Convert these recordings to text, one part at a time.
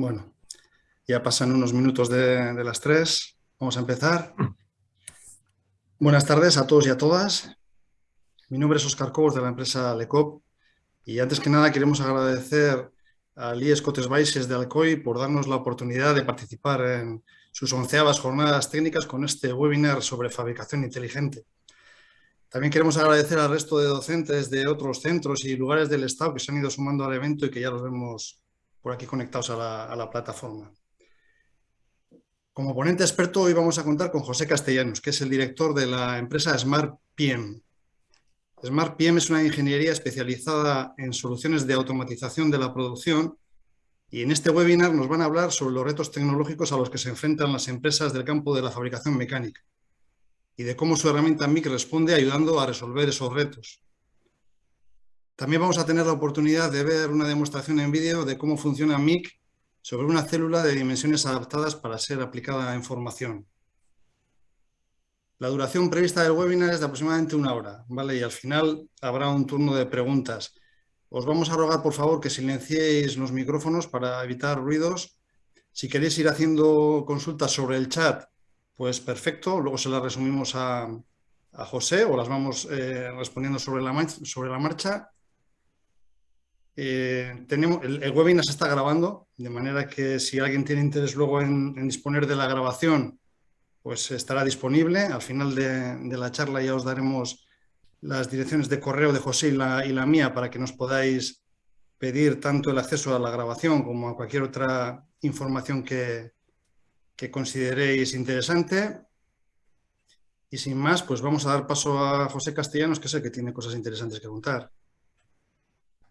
Bueno, ya pasan unos minutos de, las tres. Vamos a empezar. Buenas tardes a todos y a todas. Mi nombre es Oscar Cobos de la empresa Lecop y antes que nada queremos agradecer al IES Cotes de Alcoy por darnos la oportunidad de participar en sus onceavas jornadas técnicas con este webinar sobre fabricación inteligente. También queremos agradecer al resto de docentes de otros centros y lugares del Estado que se han ido sumando al evento y que ya los vemos por aquí conectados a la, plataforma. Como ponente experto hoy vamos a contar con José Castellanos, que es el director de la empresa Smart PM. Smart PM es una ingeniería especializada en soluciones de automatización de la producción y en este webinar nos van a hablar sobre los retos tecnológicos a los que se enfrentan las empresas del campo de la fabricación mecánica y de cómo su herramienta MIC responde ayudando a resolver esos retos. También vamos a tener la oportunidad de ver una demostración en vídeo de cómo funciona MIC sobre una célula de dimensiones adaptadas para ser aplicada a información. La duración prevista del webinar es de aproximadamente una hora, ¿vale? Y al final habrá un turno de preguntas. Os vamos a rogar, por favor, que silenciéis los micrófonos para evitar ruidos. Si queréis ir haciendo consultas sobre el chat, pues perfecto, luego se las resumimos a, José o las vamos eh, respondiendo sobre la, sobre la marcha. Eh, tenemos, el, webinar se está grabando, de manera que si alguien tiene interés luego en, disponer de la grabación, pues estará disponible. Al final de, la charla ya os daremos las direcciones de correo de José y la, mía para que nos podáis pedir tanto el acceso a la grabación como a cualquier otra información que, que consideréis interesante. Y sin más, pues vamos a dar paso a José Castellanos, que sé que tiene cosas interesantes que contar.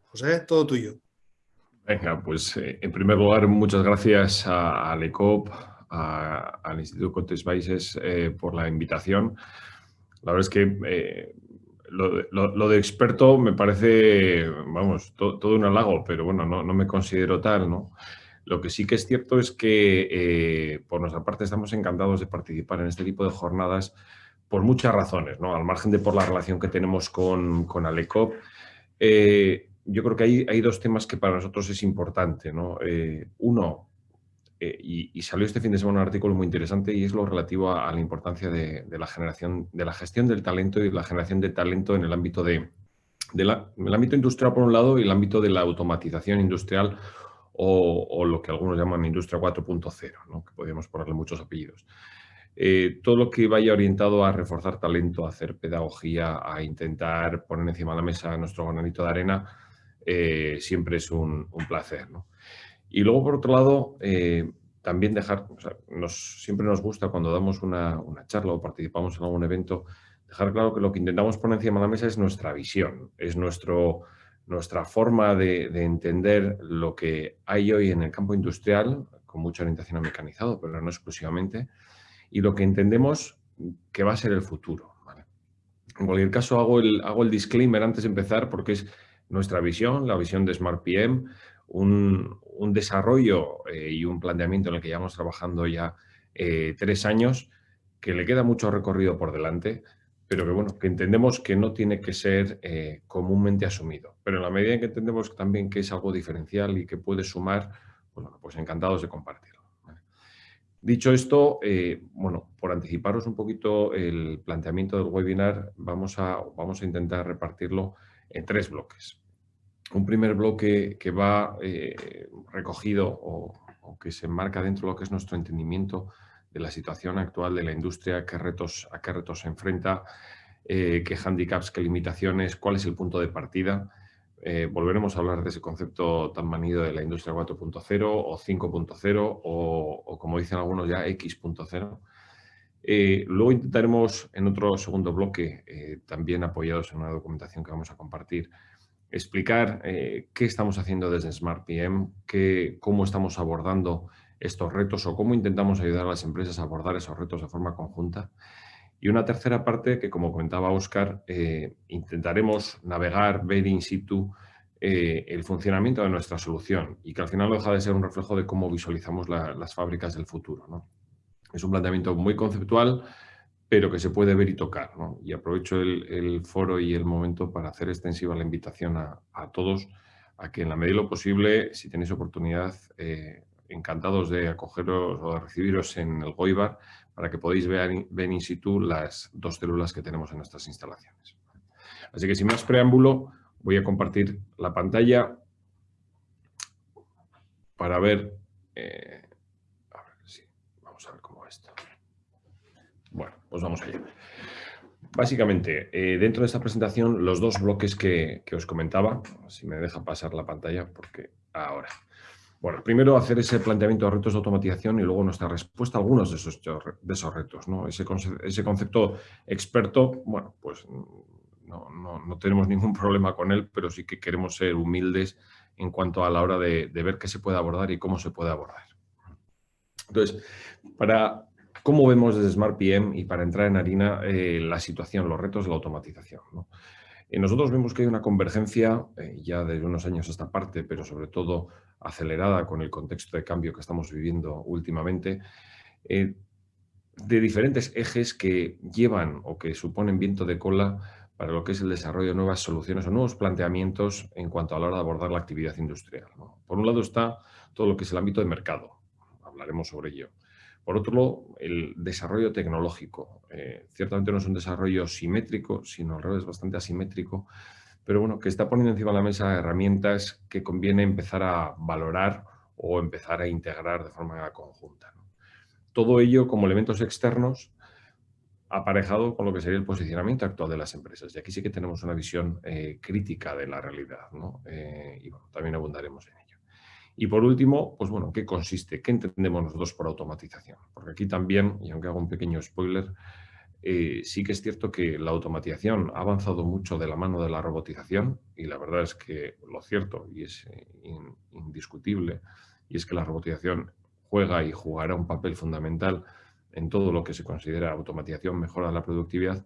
José, todo tuyo. Venga, pues eh, en primer lugar, muchas gracias a, a LECOP, al Instituto Cotes Baixes eh, por la invitación. La verdad es que eh, lo, de experto me parece, vamos, todo un halago, pero bueno, no, me considero tal, ¿no? Lo que sí que es cierto es que por nuestra parte estamos encantados de participar en este tipo de jornadas por muchas razones, ¿no? al margen de por la relación que tenemos con, con Alecop. Yo creo que hay, hay, dos temas que para nosotros es importante. ¿no? Eh, uno, y, salió este fin de semana un artículo muy interesante y es lo relativo a, la importancia de, la generación, de la gestión del talento y la generación de talento en el ámbito de, el ámbito industrial por un lado y el ámbito de la automatización industrial o, lo que algunos llaman industria 4.0, que podríamos ponerle muchos apellidos. Eh, todo lo que vaya orientado a reforzar talento, a hacer pedagogía, a intentar poner encima de la mesa nuestro granito de arena, eh, siempre es un, placer. Y luego, por otro lado, eh, también dejar, nos, siempre nos gusta cuando damos una, una, charla o participamos en algún evento, dejar claro que lo que intentamos poner encima de la mesa es nuestra visión, es nuestro, nuestra forma de, entender lo que hay hoy en el campo industrial, con mucha orientación a mecanizado, pero no exclusivamente, y lo que entendemos que va a ser el futuro. En cualquier caso, hago el, hago el disclaimer antes de empezar porque es nuestra visión, la visión de Smart PM, un, desarrollo eh, y un planteamiento en el que llevamos trabajando ya eh, tres años, que le queda mucho recorrido por delante, pero que bueno, que entendemos que no tiene que ser eh, comúnmente asumido. Pero en la medida en que entendemos también que es algo diferencial y que puede sumar, pues, bueno, pues encantados de compartirlo. Dicho esto, bueno, por anticiparos un poquito el planteamiento del webinar, vamos a, vamos a intentar repartirlo en tres bloques. Un primer bloque que va eh, recogido o, que se enmarca dentro de lo que es nuestro entendimiento de la situación actual de la industria, qué retos, a qué retos se enfrenta, eh, qué handicaps, qué limitaciones, cuál es el punto de partida. Eh, volveremos a hablar de ese concepto tan manido de la industria 4.0 o 5.0 o, como dicen algunos ya, X.0. Eh, luego intentaremos en otro segundo bloque, también apoyados en una documentación que vamos a compartir, explicar qué estamos haciendo desde Smart PM, qué, cómo estamos abordando estos retos o cómo intentamos ayudar a las empresas a abordar esos retos de forma conjunta. Y una tercera parte que, como comentaba Oscar, eh, intentaremos navegar, ver in situ eh, el funcionamiento de nuestra solución y que al final deja de ser un reflejo de cómo visualizamos las fábricas del futuro. Es un planteamiento muy conceptual, pero que se puede ver y tocar. Y aprovecho el, foro y el momento para hacer extensiva la invitación a, todos a que en la medida de lo posible, si tenéis oportunidad, eh, encantados de acogeros o de recibiros en el Goibar para que podáis ver, in situ las dos células que tenemos en nuestras instalaciones. Así que sin más preámbulo, voy a compartir la pantalla para ver... Eh, a ver, sí, vamos a ver cómo es esto. Bueno, pues vamos allá. Básicamente, eh, dentro de esta presentación, los dos bloques que, que, os comentaba, si me deja pasar la pantalla, porque ahora. Bueno, primero hacer ese planteamiento de retos de automatización y luego nuestra respuesta a algunos de esos, de esos retos. ¿no? Ese, ese, concepto experto, bueno, pues no, no, no, tenemos ningún problema con él, pero sí que queremos ser humildes en cuanto a la hora de, de ver qué se puede abordar y cómo se puede abordar. Entonces, para cómo vemos desde Smart PM y para entrar en harina eh, la situación, los retos de la automatización. ¿no? Eh, nosotros vemos que hay una convergencia eh, ya de unos años a esta parte, pero sobre todo acelerada con el contexto de cambio que estamos viviendo últimamente, eh, de diferentes ejes que llevan o que suponen viento de cola para lo que es el desarrollo de nuevas soluciones o nuevos planteamientos en cuanto a la hora de abordar la actividad industrial. Por un lado está todo lo que es el ámbito de mercado, hablaremos sobre ello. Por otro lado, el desarrollo tecnológico. Eh, ciertamente no es un desarrollo simétrico, sino al revés, bastante asimétrico, pero bueno, que está poniendo encima de la mesa herramientas que conviene empezar a valorar o empezar a integrar de forma conjunta. Todo ello como elementos externos aparejado con lo que sería el posicionamiento actual de las empresas. Y aquí sí que tenemos una visión eh, crítica de la realidad, ¿no? Eh, y bueno, también abundaremos en ello. Y por último, pues bueno, ¿qué consiste? ¿Qué entendemos nosotros por automatización? Porque aquí también, y aunque hago un pequeño spoiler, eh, sí que es cierto que la automatización ha avanzado mucho de la mano de la robotización y la verdad es que lo cierto y es eh, indiscutible y es que la robotización juega y jugará un papel fundamental en todo lo que se considera automatización, mejora la productividad,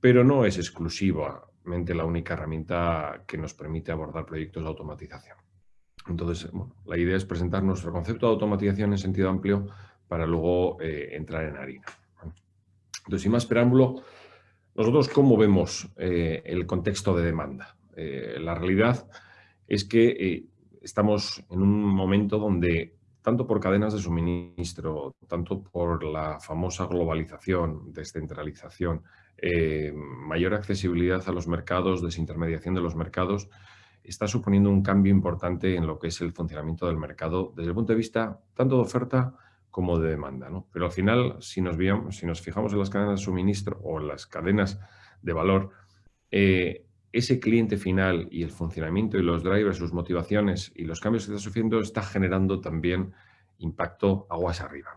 pero no es exclusivamente la única herramienta que nos permite abordar proyectos de automatización. Entonces, la idea es presentar nuestro concepto de automatización en sentido amplio para luego eh, entrar en harina. Entonces, sin más preámbulo, nosotros cómo vemos eh, el contexto de demanda. Eh, la realidad es que estamos en un momento donde, tanto por cadenas de suministro, tanto por la famosa globalización, descentralización, mayor accesibilidad a los mercados, desintermediación de los mercados, está suponiendo un cambio importante en lo que es el funcionamiento del mercado desde el punto de vista tanto de oferta como de demanda. ¿no? Pero al final, si nos, si nos fijamos en las cadenas de suministro o en las cadenas de valor, eh, ese cliente final y el funcionamiento y los drivers, sus motivaciones y los cambios que está sufriendo está generando también impacto aguas arriba.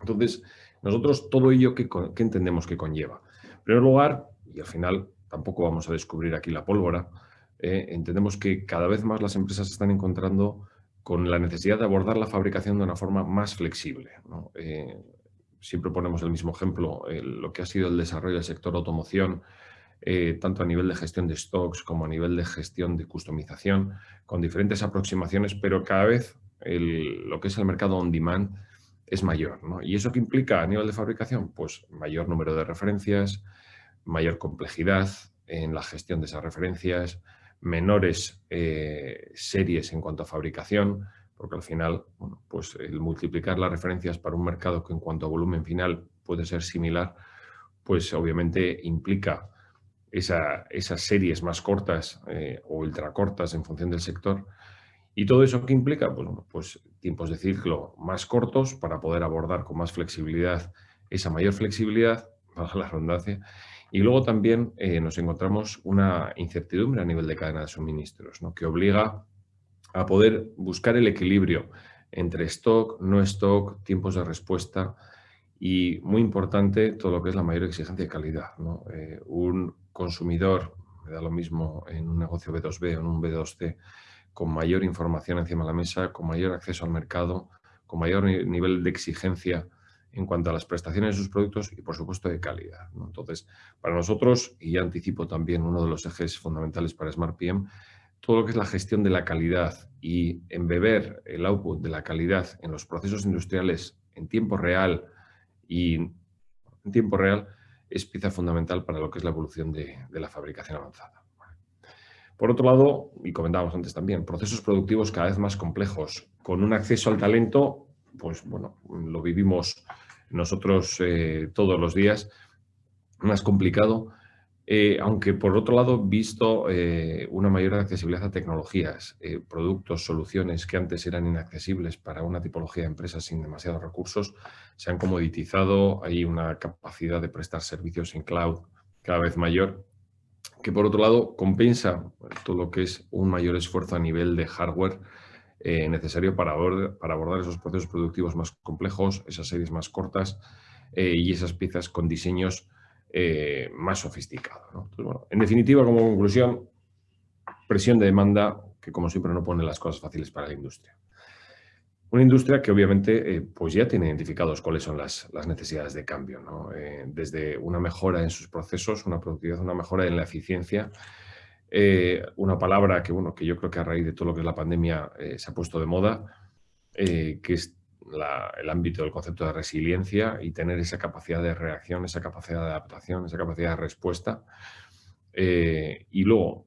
Entonces, nosotros todo ello, ¿qué, ¿qué, entendemos que conlleva? En primer lugar, y al final tampoco vamos a descubrir aquí la pólvora, eh, entendemos que cada vez más las empresas están encontrando con la necesidad de abordar la fabricación de una forma más flexible. Eh, siempre ponemos el mismo ejemplo, lo que ha sido el desarrollo del sector automoción, eh, tanto a nivel de gestión de stocks como a nivel de gestión de customización, con diferentes aproximaciones, pero cada vez lo que es el mercado on demand es mayor. ¿Y eso qué implica a nivel de fabricación? Pues mayor número de referencias, mayor complejidad en la gestión de esas referencias, menores eh, series en cuanto a fabricación, porque al final, pues el multiplicar las referencias para un mercado que en cuanto a volumen final puede ser similar, pues obviamente implica esas series más cortas eh, o ultracortas en función del sector. ¿Y todo eso qué implica? Pues, pues tiempos de ciclo más cortos para poder abordar con más flexibilidad esa mayor flexibilidad, para la redundancia, y luego también eh, nos encontramos una incertidumbre a nivel de cadena de suministros, ¿no? que obliga a poder buscar el equilibrio entre stock, no stock, tiempos de respuesta y, muy importante, todo lo que es la mayor exigencia de calidad. Eh, un consumidor, me da lo mismo en un negocio B2B o en un B2C, con mayor información encima de la mesa, con mayor acceso al mercado, con mayor nivel de exigencia en cuanto a las prestaciones de sus productos y, por supuesto, de calidad. Entonces, para nosotros, y anticipo también uno de los ejes fundamentales para Smart PM, todo lo que es la gestión de la calidad y embeber el output de la calidad en los procesos industriales en tiempo real y en tiempo real es pieza fundamental para lo que es la evolución de, la fabricación avanzada. Por otro lado, y comentábamos antes también, procesos productivos cada vez más complejos, con un acceso al talento, pues bueno, lo vivimos nosotros eh, todos los días, más complicado, eh, aunque por otro lado, visto eh, una mayor accesibilidad a tecnologías, productos, soluciones que antes eran inaccesibles para una tipología de empresas sin demasiados recursos, se han comoditizado, hay una capacidad de prestar servicios en cloud cada vez mayor que por otro lado compensa todo lo que es un mayor esfuerzo a nivel de hardware eh, necesario para abordar, para abordar, esos procesos productivos más complejos, esas series más cortas eh, y esas piezas con diseños eh, más sofisticados. en definitiva, como conclusión, presión de demanda que como siempre no pone las cosas fáciles para la industria. Una industria que obviamente pues ya tiene identificados cuáles son las, necesidades de cambio, desde una mejora en sus procesos, una productividad, una mejora en la eficiencia, eh, una palabra que, bueno, que yo creo que a raíz de todo lo que es la pandemia se ha puesto de moda, que es el ámbito del concepto de resiliencia y tener esa capacidad de reacción, esa capacidad de adaptación, esa capacidad de respuesta. y luego,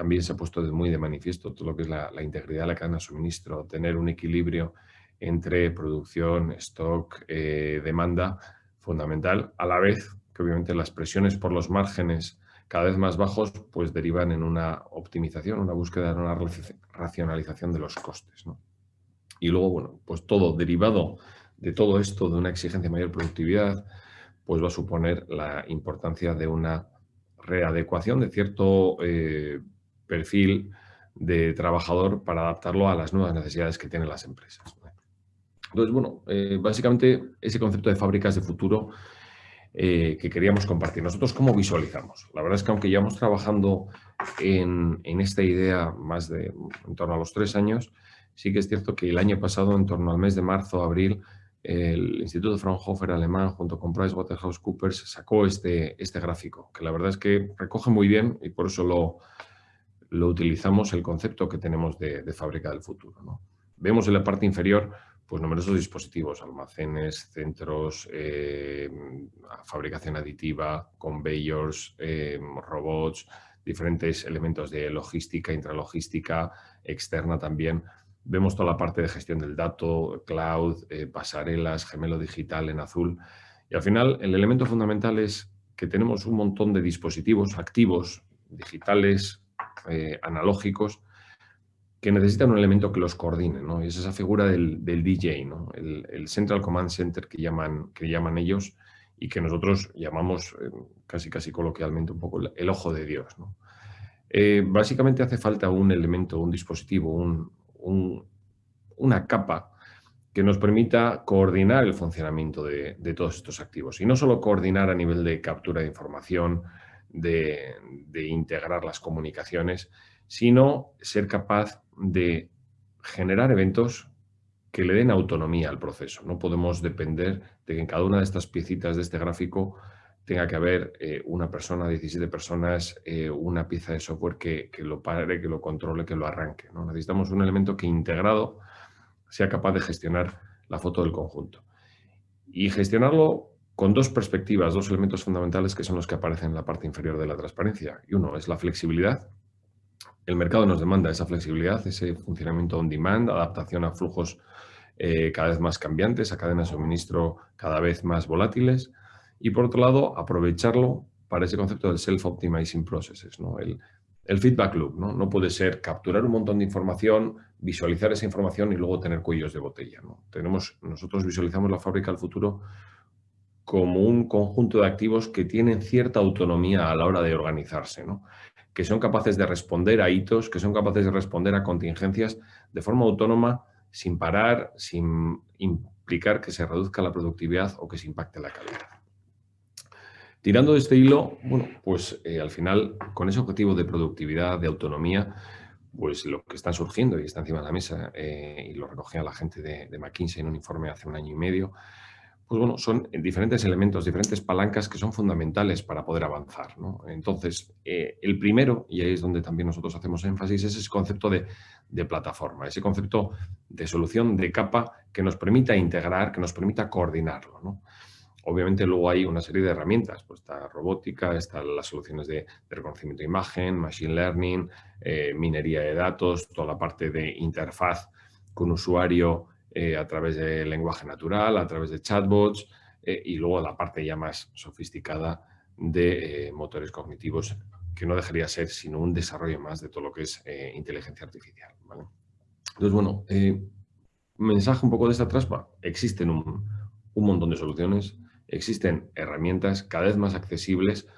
también se ha puesto muy de manifiesto todo lo que es la, integridad de la cadena de suministro, tener un equilibrio entre producción, stock, eh, demanda, fundamental, a la vez que obviamente las presiones por los márgenes cada vez más bajos pues derivan en una optimización, una búsqueda de una racionalización de los costes. Y luego, bueno, pues todo derivado de todo esto, de una exigencia de mayor productividad, pues va a suponer la importancia de una readecuación de cierto eh, perfil de trabajador para adaptarlo a las nuevas necesidades que tienen las empresas. Entonces, bueno, eh, básicamente ese concepto de fábricas de futuro eh, que queríamos compartir. Nosotros, ¿cómo visualizamos? La verdad es que aunque llevamos trabajando en, esta idea más de en torno a los tres años, sí que es cierto que el año pasado, en torno al mes de marzo, abril, el Instituto Fraunhofer alemán junto con PricewaterhouseCoopers sacó este, este gráfico, que la verdad es que recoge muy bien y por eso lo, lo utilizamos el concepto que tenemos de, fábrica del futuro. Vemos en la parte inferior pues, numerosos dispositivos, almacenes, centros, eh, fabricación aditiva, conveyors, eh, robots, diferentes elementos de logística, intralogística, externa también. Vemos toda la parte de gestión del dato, cloud, eh, pasarelas, gemelo digital en azul. Y al final el elemento fundamental es que tenemos un montón de dispositivos activos, digitales, analógicos que necesitan un elemento que los coordine, ¿no? Y es esa figura del, DJ, ¿no? El, Central Command Center que llaman, que llaman ellos y que nosotros llamamos eh, casi casi coloquialmente un poco el, ojo de Dios, eh, básicamente hace falta un elemento, un dispositivo, una capa que nos permita coordinar el funcionamiento de, de, todos estos activos. Y no solo coordinar a nivel de captura de información, de, integrar las comunicaciones, sino ser capaz de generar eventos que le den autonomía al proceso. No podemos depender de que en cada una de estas piecitas de este gráfico tenga que haber eh, una persona, 17 personas, eh, una pieza de software que, lo pare, que lo controle, que lo arranque. ¿no? Necesitamos un elemento que integrado sea capaz de gestionar la foto del conjunto. Y gestionarlo con dos perspectivas, dos elementos fundamentales que son los que aparecen en la parte inferior de la transparencia. Y uno es la flexibilidad. El mercado nos demanda esa flexibilidad, ese funcionamiento on demand, adaptación a flujos eh, cada vez más cambiantes, a cadenas de suministro cada vez más volátiles. Y por otro lado, aprovecharlo para ese concepto del self-optimizing processes, ¿no? el, feedback loop. ¿no? no puede ser capturar un montón de información, visualizar esa información y luego tener cuellos de botella. ¿no? Tenemos, nosotros visualizamos la fábrica del futuro como un conjunto de activos que tienen cierta autonomía a la hora de organizarse, que son capaces de responder a hitos, que son capaces de responder a contingencias de forma autónoma, sin parar, sin implicar que se reduzca la productividad o que se impacte la calidad. Tirando de este hilo, bueno, pues eh, al final, con ese objetivo de productividad, de autonomía, pues lo que está surgiendo y está encima de la mesa, eh, y lo recogía la gente de, de McKinsey en un informe hace un año y medio, pues bueno, son diferentes elementos, diferentes palancas que son fundamentales para poder avanzar. Entonces, eh, el primero, y ahí es donde también nosotros hacemos énfasis, es ese concepto de, plataforma, ese concepto de solución de capa que nos permita integrar, que nos permita coordinarlo. Obviamente luego hay una serie de herramientas, pues está robótica, están las soluciones de, reconocimiento de imagen, machine learning, eh, minería de datos, toda la parte de interfaz con usuario eh, a través de lenguaje natural, a través de chatbots eh, y luego la parte ya más sofisticada de motores cognitivos que no dejaría ser sino un desarrollo más de todo lo que es inteligencia artificial. Entonces, bueno, mensaje un poco de esta traspa. Existen un, un montón de soluciones, existen herramientas cada vez más accesibles,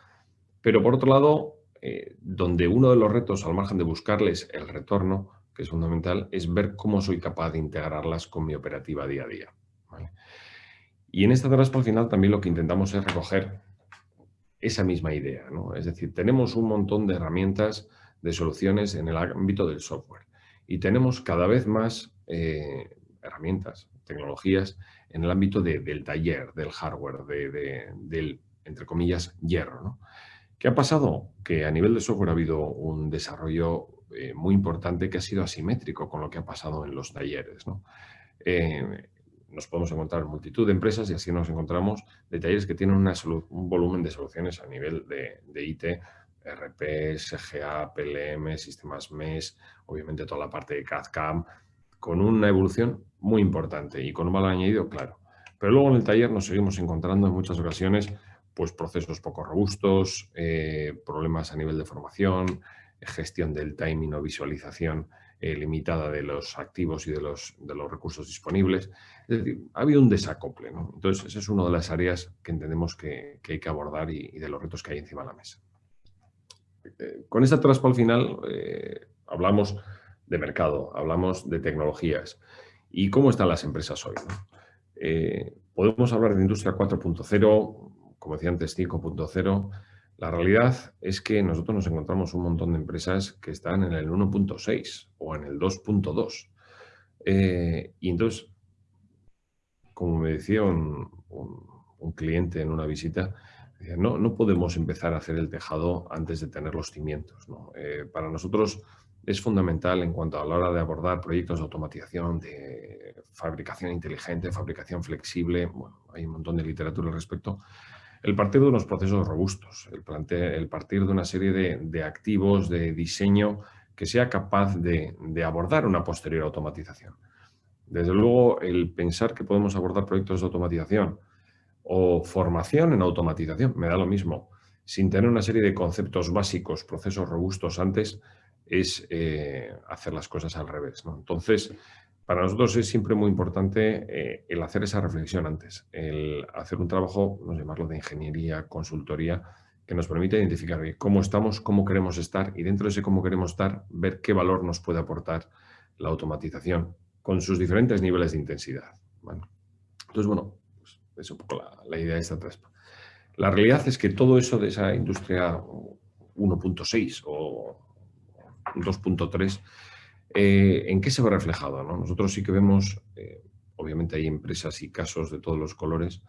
pero por otro lado, eh, donde uno de los retos, al margen de buscarles el retorno, que es fundamental, es ver cómo soy capaz de integrarlas con mi operativa día a día. Y en esta traspa al final también lo que intentamos es recoger esa misma idea. Es decir, tenemos un montón de herramientas, de soluciones en el ámbito del software y tenemos cada vez más eh, herramientas, tecnologías en el ámbito del taller, del hardware, del, entre comillas, hierro. ¿Qué ha pasado? Que a nivel de software ha habido un desarrollo eh, muy importante que ha sido asimétrico con lo que ha pasado en los talleres. Eh, nos podemos encontrar multitud de empresas y así nos encontramos de talleres que tienen un volumen de soluciones a nivel de, de IT, RP, SGA, PLM, sistemas MES, obviamente toda la parte de CAD-CAM, con una evolución muy importante y con un valor añadido claro. Pero luego en el taller nos seguimos encontrando en muchas ocasiones pues, procesos poco robustos, eh, problemas a nivel de formación, gestión del timing o visualización eh, limitada de los activos y de los, de los recursos disponibles. Es decir, ha habido un desacople. Entonces, esa es una de las áreas que entendemos que, hay que abordar y, de los retos que hay encima de la mesa. Eh, con esta traspa al final hablamos de mercado, hablamos de tecnologías y cómo están las empresas hoy. Eh, podemos hablar de industria 4.0, como decía antes, 5.0. La realidad es que nosotros nos encontramos un montón de empresas que están en el 1.6 o en el 2.2. Eh, y entonces, como me decía un, cliente en una visita, no, no podemos empezar a hacer el tejado antes de tener los cimientos. Eh, para nosotros es fundamental en cuanto a la hora de abordar proyectos de automatización, de fabricación inteligente, fabricación flexible, bueno, hay un montón de literatura al respecto, el partir de unos procesos robustos, el, el partir de una serie de, activos, de diseño que sea capaz de, de, abordar una posterior automatización. Desde luego, el pensar que podemos abordar proyectos de automatización o formación en automatización, me da lo mismo, sin tener una serie de conceptos básicos, procesos robustos antes, es eh, hacer las cosas al revés. Entonces, para nosotros es siempre muy importante eh, el hacer esa reflexión antes, el hacer un trabajo, no llamarlo de ingeniería, consultoría, que nos permite identificar cómo estamos, cómo queremos estar y dentro de ese cómo queremos estar, ver qué valor nos puede aportar la automatización con sus diferentes niveles de intensidad. Entonces, bueno, pues es un poco la, idea de esta trespa. La realidad es que todo eso de esa industria 1.6 o 2.3, eh, ¿en qué se ve reflejado? Nosotros sí que vemos, eh, obviamente hay empresas y casos de todos los colores,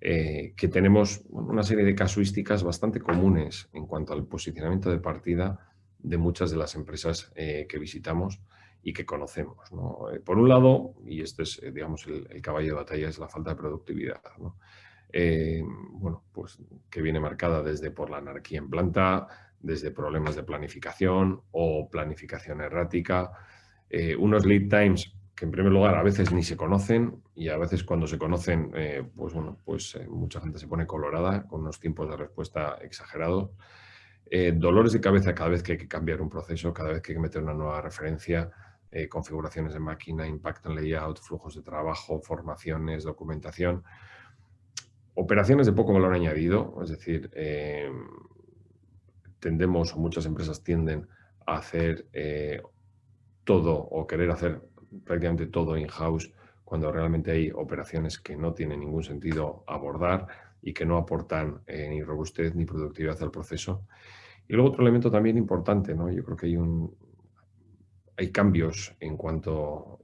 eh, que tenemos una serie de casuísticas bastante comunes en cuanto al posicionamiento de partida de muchas de las empresas que visitamos y que conocemos. por un lado, y este es digamos el, caballo de batalla, es la falta de productividad. bueno, pues que viene marcada desde por la anarquía en planta, desde problemas de planificación o planificación errática, eh, unos lead times que en primer lugar a veces ni se conocen y a veces cuando se conocen, eh, pues bueno, pues eh, mucha gente se pone colorada con unos tiempos de respuesta exagerados. dolores de cabeza cada vez que hay que cambiar un proceso, cada vez que hay que meter una nueva referencia, configuraciones de máquina, impacto en layout, flujos de trabajo, formaciones, documentación. Operaciones de poco valor añadido, es decir, tendemos, o muchas empresas tienden a hacer eh, todo o querer hacer prácticamente todo in-house cuando realmente hay operaciones que no tienen ningún sentido abordar y que no aportan eh, ni robustez ni productividad al proceso. Y luego otro elemento también importante, ¿no? yo creo que hay, un, hay cambios en cuanto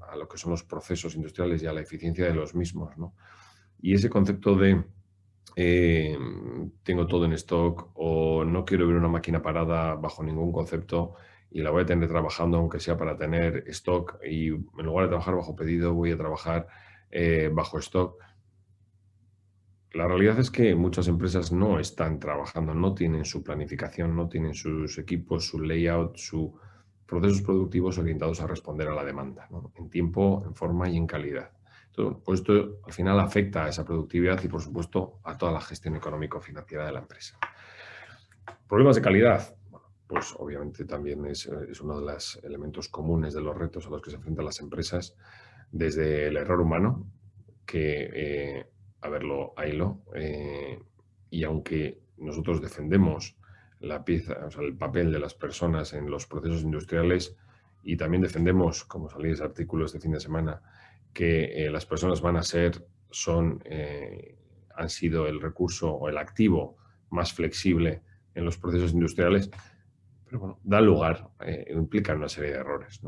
a lo que son los procesos industriales y a la eficiencia de los mismos. ¿no? Y ese concepto de eh, tengo todo en stock o no quiero ver una máquina parada bajo ningún concepto y la voy a tener trabajando aunque sea para tener stock y en lugar de trabajar bajo pedido voy a trabajar eh, bajo stock. la realidad es que muchas empresas no están trabajando, no tienen su planificación, no tienen sus equipos, su layout, sus procesos productivos orientados a responder a la demanda, en tiempo, en forma y en calidad. Pues esto al final afecta a esa productividad y, por supuesto, a toda la gestión económico-financiera de la empresa. Problemas de calidad. pues obviamente también es, uno de los elementos comunes de los retos a los que se enfrentan las empresas, desde el error humano, que eh, a verlo, haylo. Eh, y aunque nosotros defendemos la pieza, el papel de las personas en los procesos industriales y también defendemos, como salís artículos este fin de semana, que eh, las personas van a ser, son, eh, han sido el recurso o el activo más flexible en los procesos industriales, pero bueno, da lugar, implica una serie de errores.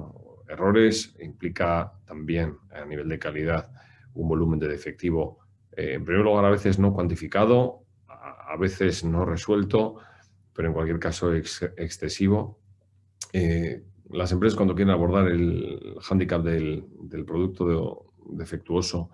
Errores implica también a nivel de calidad un volumen de defectivo eh, en primer lugar, a veces no cuantificado, a, veces no resuelto, pero en cualquier caso excesivo. Eh, las empresas cuando quieren abordar el hándicap del, producto defectuoso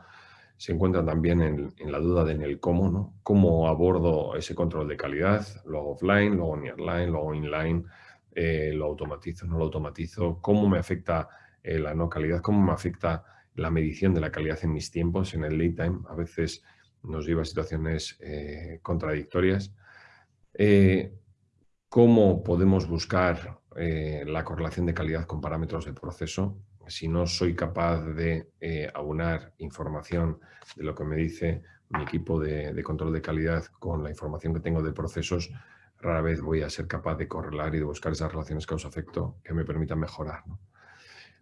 se encuentran también en, la duda de en el cómo, ¿no? ¿Cómo abordo ese control de calidad? ¿Lo hago offline, lo hago nearline, lo hago inline? Eh, ¿Lo automatizo, no lo automatizo? ¿Cómo me afecta la no calidad? ¿Cómo me afecta la medición de la calidad en mis tiempos, en el lead time, a veces nos lleva a situaciones eh, contradictorias. Eh, ¿Cómo podemos buscar eh, la correlación de calidad con parámetros de proceso? Si no soy capaz de aunar información de lo que me dice mi equipo de, control de calidad con la información que tengo de procesos, rara vez voy a ser capaz de correlar y de buscar esas relaciones causa-efecto que me permitan mejorar.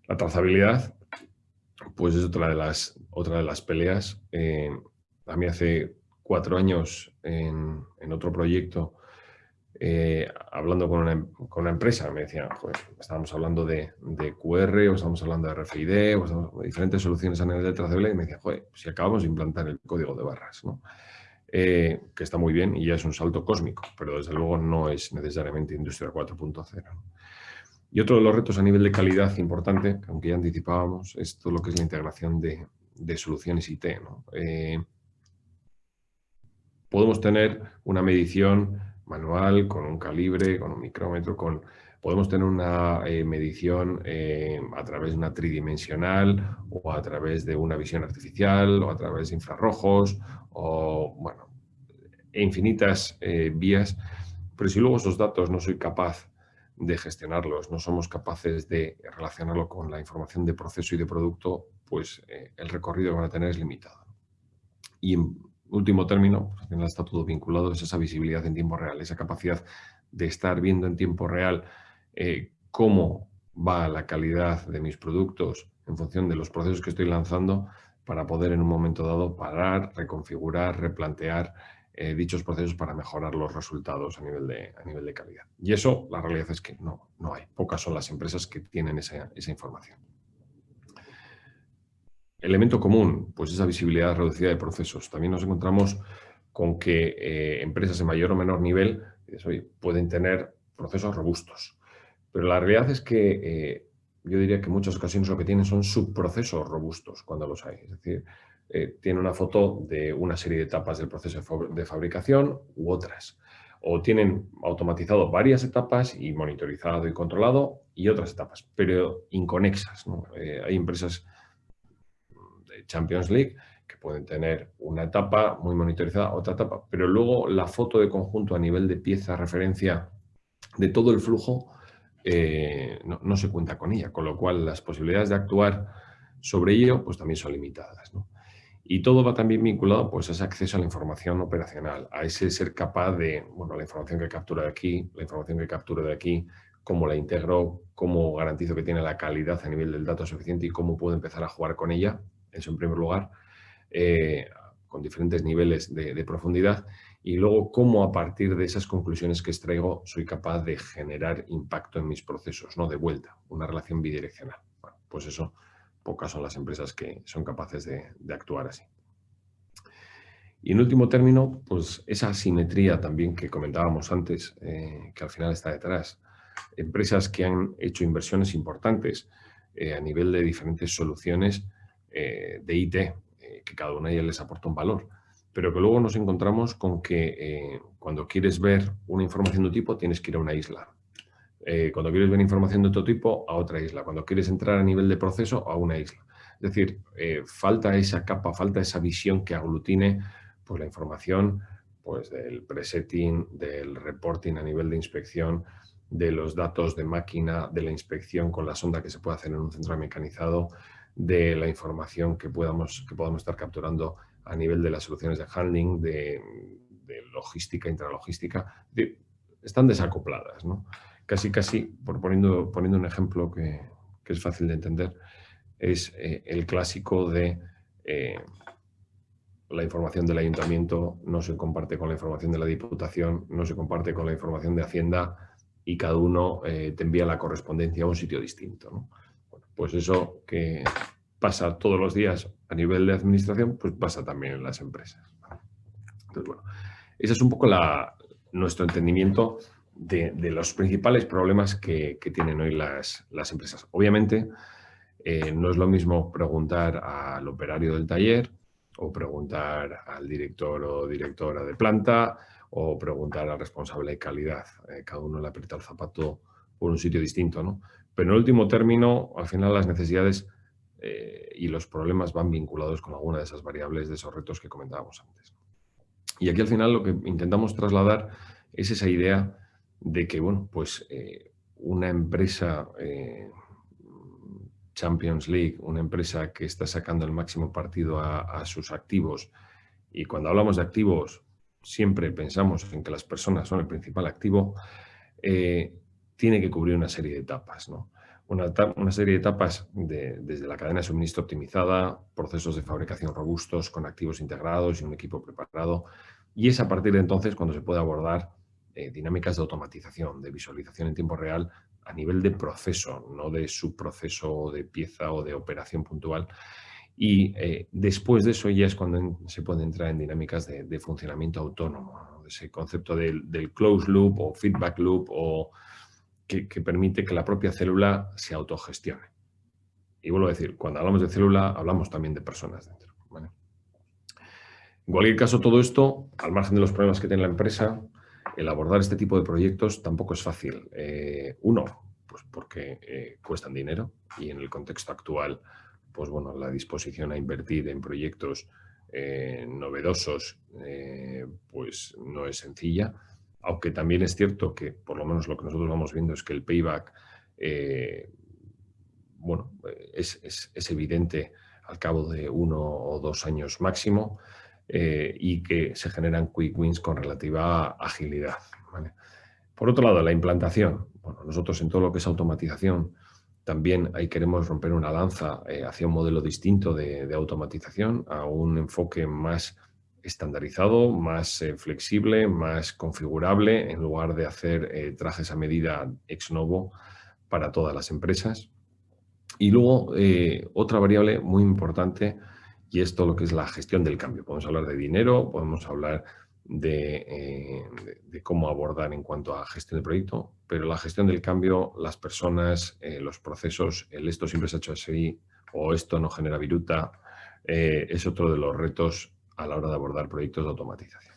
La trazabilidad pues es otra de las, otra de las peleas. Eh, a mí hace cuatro años en, otro proyecto, eh, hablando con una, empresa, me decían, estábamos hablando de, QR, o estamos hablando de RFID, o diferentes soluciones a nivel de trazabilidad, y me decían, joder, si acabamos de implantar el código de barras, eh, que está muy bien y ya es un salto cósmico, pero desde luego no es necesariamente Industria 4.0. Y otro de los retos a nivel de calidad importante, aunque ya anticipábamos, es todo lo que es la integración de, soluciones IT. Eh, podemos tener una medición manual con un calibre, con un micrómetro, con, podemos tener una eh, medición eh, a través de una tridimensional o a través de una visión artificial o a través de infrarrojos o, bueno, infinitas vías. Pero si luego esos datos no soy capaz de gestionarlos, no somos capaces de relacionarlo con la información de proceso y de producto, pues eh, el recorrido que van a tener es limitado. Y en último término, pues, al final está todo vinculado, es esa visibilidad en tiempo real, esa capacidad de estar viendo en tiempo real eh, cómo va la calidad de mis productos en función de los procesos que estoy lanzando para poder en un momento dado parar, reconfigurar, replantear eh, dichos procesos para mejorar los resultados a nivel, de, a nivel de calidad. Y eso, la realidad es que no, no hay. Pocas son las empresas que tienen esa, información. Elemento común, pues esa visibilidad reducida de procesos. También nos encontramos con que eh, empresas de mayor o menor nivel pueden tener procesos robustos. Pero la realidad es que eh, yo diría que en muchas ocasiones lo que tienen son subprocesos robustos cuando los hay. Es decir, eh, tiene una foto de una serie de etapas del proceso de fabricación u otras. O tienen automatizado varias etapas y monitorizado y controlado y otras etapas, pero inconexas. Eh, hay empresas Champions League que pueden tener una etapa muy monitorizada, otra etapa, pero luego la foto de conjunto a nivel de pieza, referencia de todo el flujo, eh, no, se cuenta con ella, con lo cual las posibilidades de actuar sobre ello pues también son limitadas. Y todo va también vinculado pues, a ese acceso a la información operacional, a ese ser capaz de, bueno, la información que captura de aquí, la información que captura de aquí, cómo la integro, cómo garantizo que tiene la calidad a nivel del dato suficiente y cómo puedo empezar a jugar con ella, eso en primer lugar, eh, con diferentes niveles de, profundidad, y luego cómo a partir de esas conclusiones que extraigo soy capaz de generar impacto en mis procesos, no de vuelta, una relación bidireccional. pues eso pocas son las empresas que son capaces de, actuar así. Y en último término, pues esa asimetría también que comentábamos antes, eh, que al final está detrás. Empresas que han hecho inversiones importantes eh, a nivel de diferentes soluciones eh, de IT, que cada una de ellas les aporta un valor, pero que luego nos encontramos con que eh, cuando quieres ver una información de un tipo tienes que ir a una isla. Eh, cuando quieres ver información de otro tipo, a otra isla. Cuando quieres entrar a nivel de proceso, a una isla. Es decir, eh, falta esa capa, falta esa visión que aglutine pues, la información pues, del presetting, del reporting a nivel de inspección, de los datos de máquina, de la inspección con la sonda que se puede hacer en un centro mecanizado, de la información que podamos, que podamos estar capturando a nivel de las soluciones de handling, de, logística, intralogística, están desacopladas. ¿no? Casi, casi, por poniendo, poniendo un ejemplo que, es fácil de entender, es eh, el clásico de eh, la información del ayuntamiento no se comparte con la información de la diputación, no se comparte con la información de Hacienda y cada uno eh, te envía la correspondencia a un sitio distinto. Pues eso que pasa todos los días a nivel de administración, pues pasa también en las empresas. Entonces, bueno, ese es un poco nuestro entendimiento de, los principales problemas que, tienen hoy las, empresas. Obviamente, eh, no es lo mismo preguntar al operario del taller o preguntar al director o directora de planta o preguntar al responsable de calidad. Eh, cada uno le aprieta el zapato por un sitio distinto, ¿no? Pero en último término, al final las necesidades eh, y los problemas van vinculados con alguna de esas variables, de esos retos que comentábamos antes. Y aquí al final lo que intentamos trasladar es esa idea de que, bueno, pues eh, una empresa eh, Champions League, una empresa que está sacando el máximo partido a, sus activos, y cuando hablamos de activos siempre pensamos en que las personas son el principal activo, tiene que cubrir una serie de etapas, ¿no? una, serie de etapas desde la cadena de suministro optimizada, procesos de fabricación robustos con activos integrados y un equipo preparado. Y es a partir de entonces cuando se puede abordar eh, dinámicas de automatización, de visualización en tiempo real a nivel de proceso, no de subproceso, de pieza o de operación puntual. Y eh, después de eso ya es cuando se puede entrar en dinámicas de, funcionamiento autónomo, ese concepto del, del closed loop o feedback loop o que, permite que la propia célula se autogestione. Y vuelvo a decir, cuando hablamos de célula, hablamos también de personas dentro. En cualquier caso, todo esto, al margen de los problemas que tiene la empresa, el abordar este tipo de proyectos tampoco es fácil. Eh, uno, pues porque eh, cuestan dinero y en el contexto actual, pues bueno, la disposición a invertir en proyectos eh, novedosos, pues no es sencilla aunque también es cierto que, por lo menos lo que nosotros vamos viendo es que el payback, eh, bueno, es, evidente al cabo de uno o dos años máximo eh, y que se generan quick wins con relativa agilidad. Por otro lado, la implantación. Bueno, nosotros en todo lo que es automatización también ahí queremos romper una lanza eh, hacia un modelo distinto de automatización, a un enfoque más estandarizado, más eh, flexible, más configurable, en lugar de hacer eh, trajes a medida ex novo para todas las empresas. Y luego, eh, otra variable muy importante, y es todo lo que es la gestión del cambio. Podemos hablar de dinero, podemos hablar de, cómo abordar en cuanto a gestión de proyecto, pero la gestión del cambio, las personas, los procesos, el esto siempre se ha hecho así o esto no genera viruta, es otro de los retos a la hora de abordar proyectos de automatización.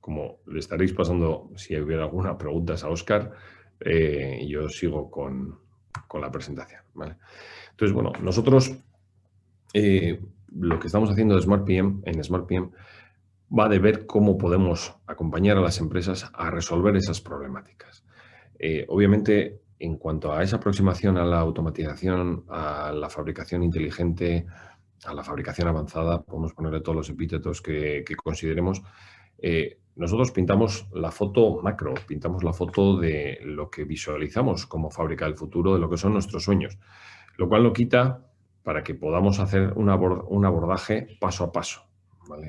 como le estaréis pasando, si hubiera alguna pregunta a Oscar, eh, yo sigo con, la presentación. Entonces, bueno, nosotros eh, lo que estamos haciendo de Smart PM, en Smart PM va de ver cómo podemos acompañar a las empresas a resolver esas problemáticas. Eh, obviamente, en cuanto a esa aproximación a la automatización, a la fabricación inteligente, a la fabricación avanzada, podemos ponerle todos los epítetos que, consideremos, eh, nosotros pintamos la foto macro, pintamos la foto de lo que visualizamos como fábrica del futuro, de lo que son nuestros sueños, lo cual no quita para que podamos hacer un, abordaje paso a paso,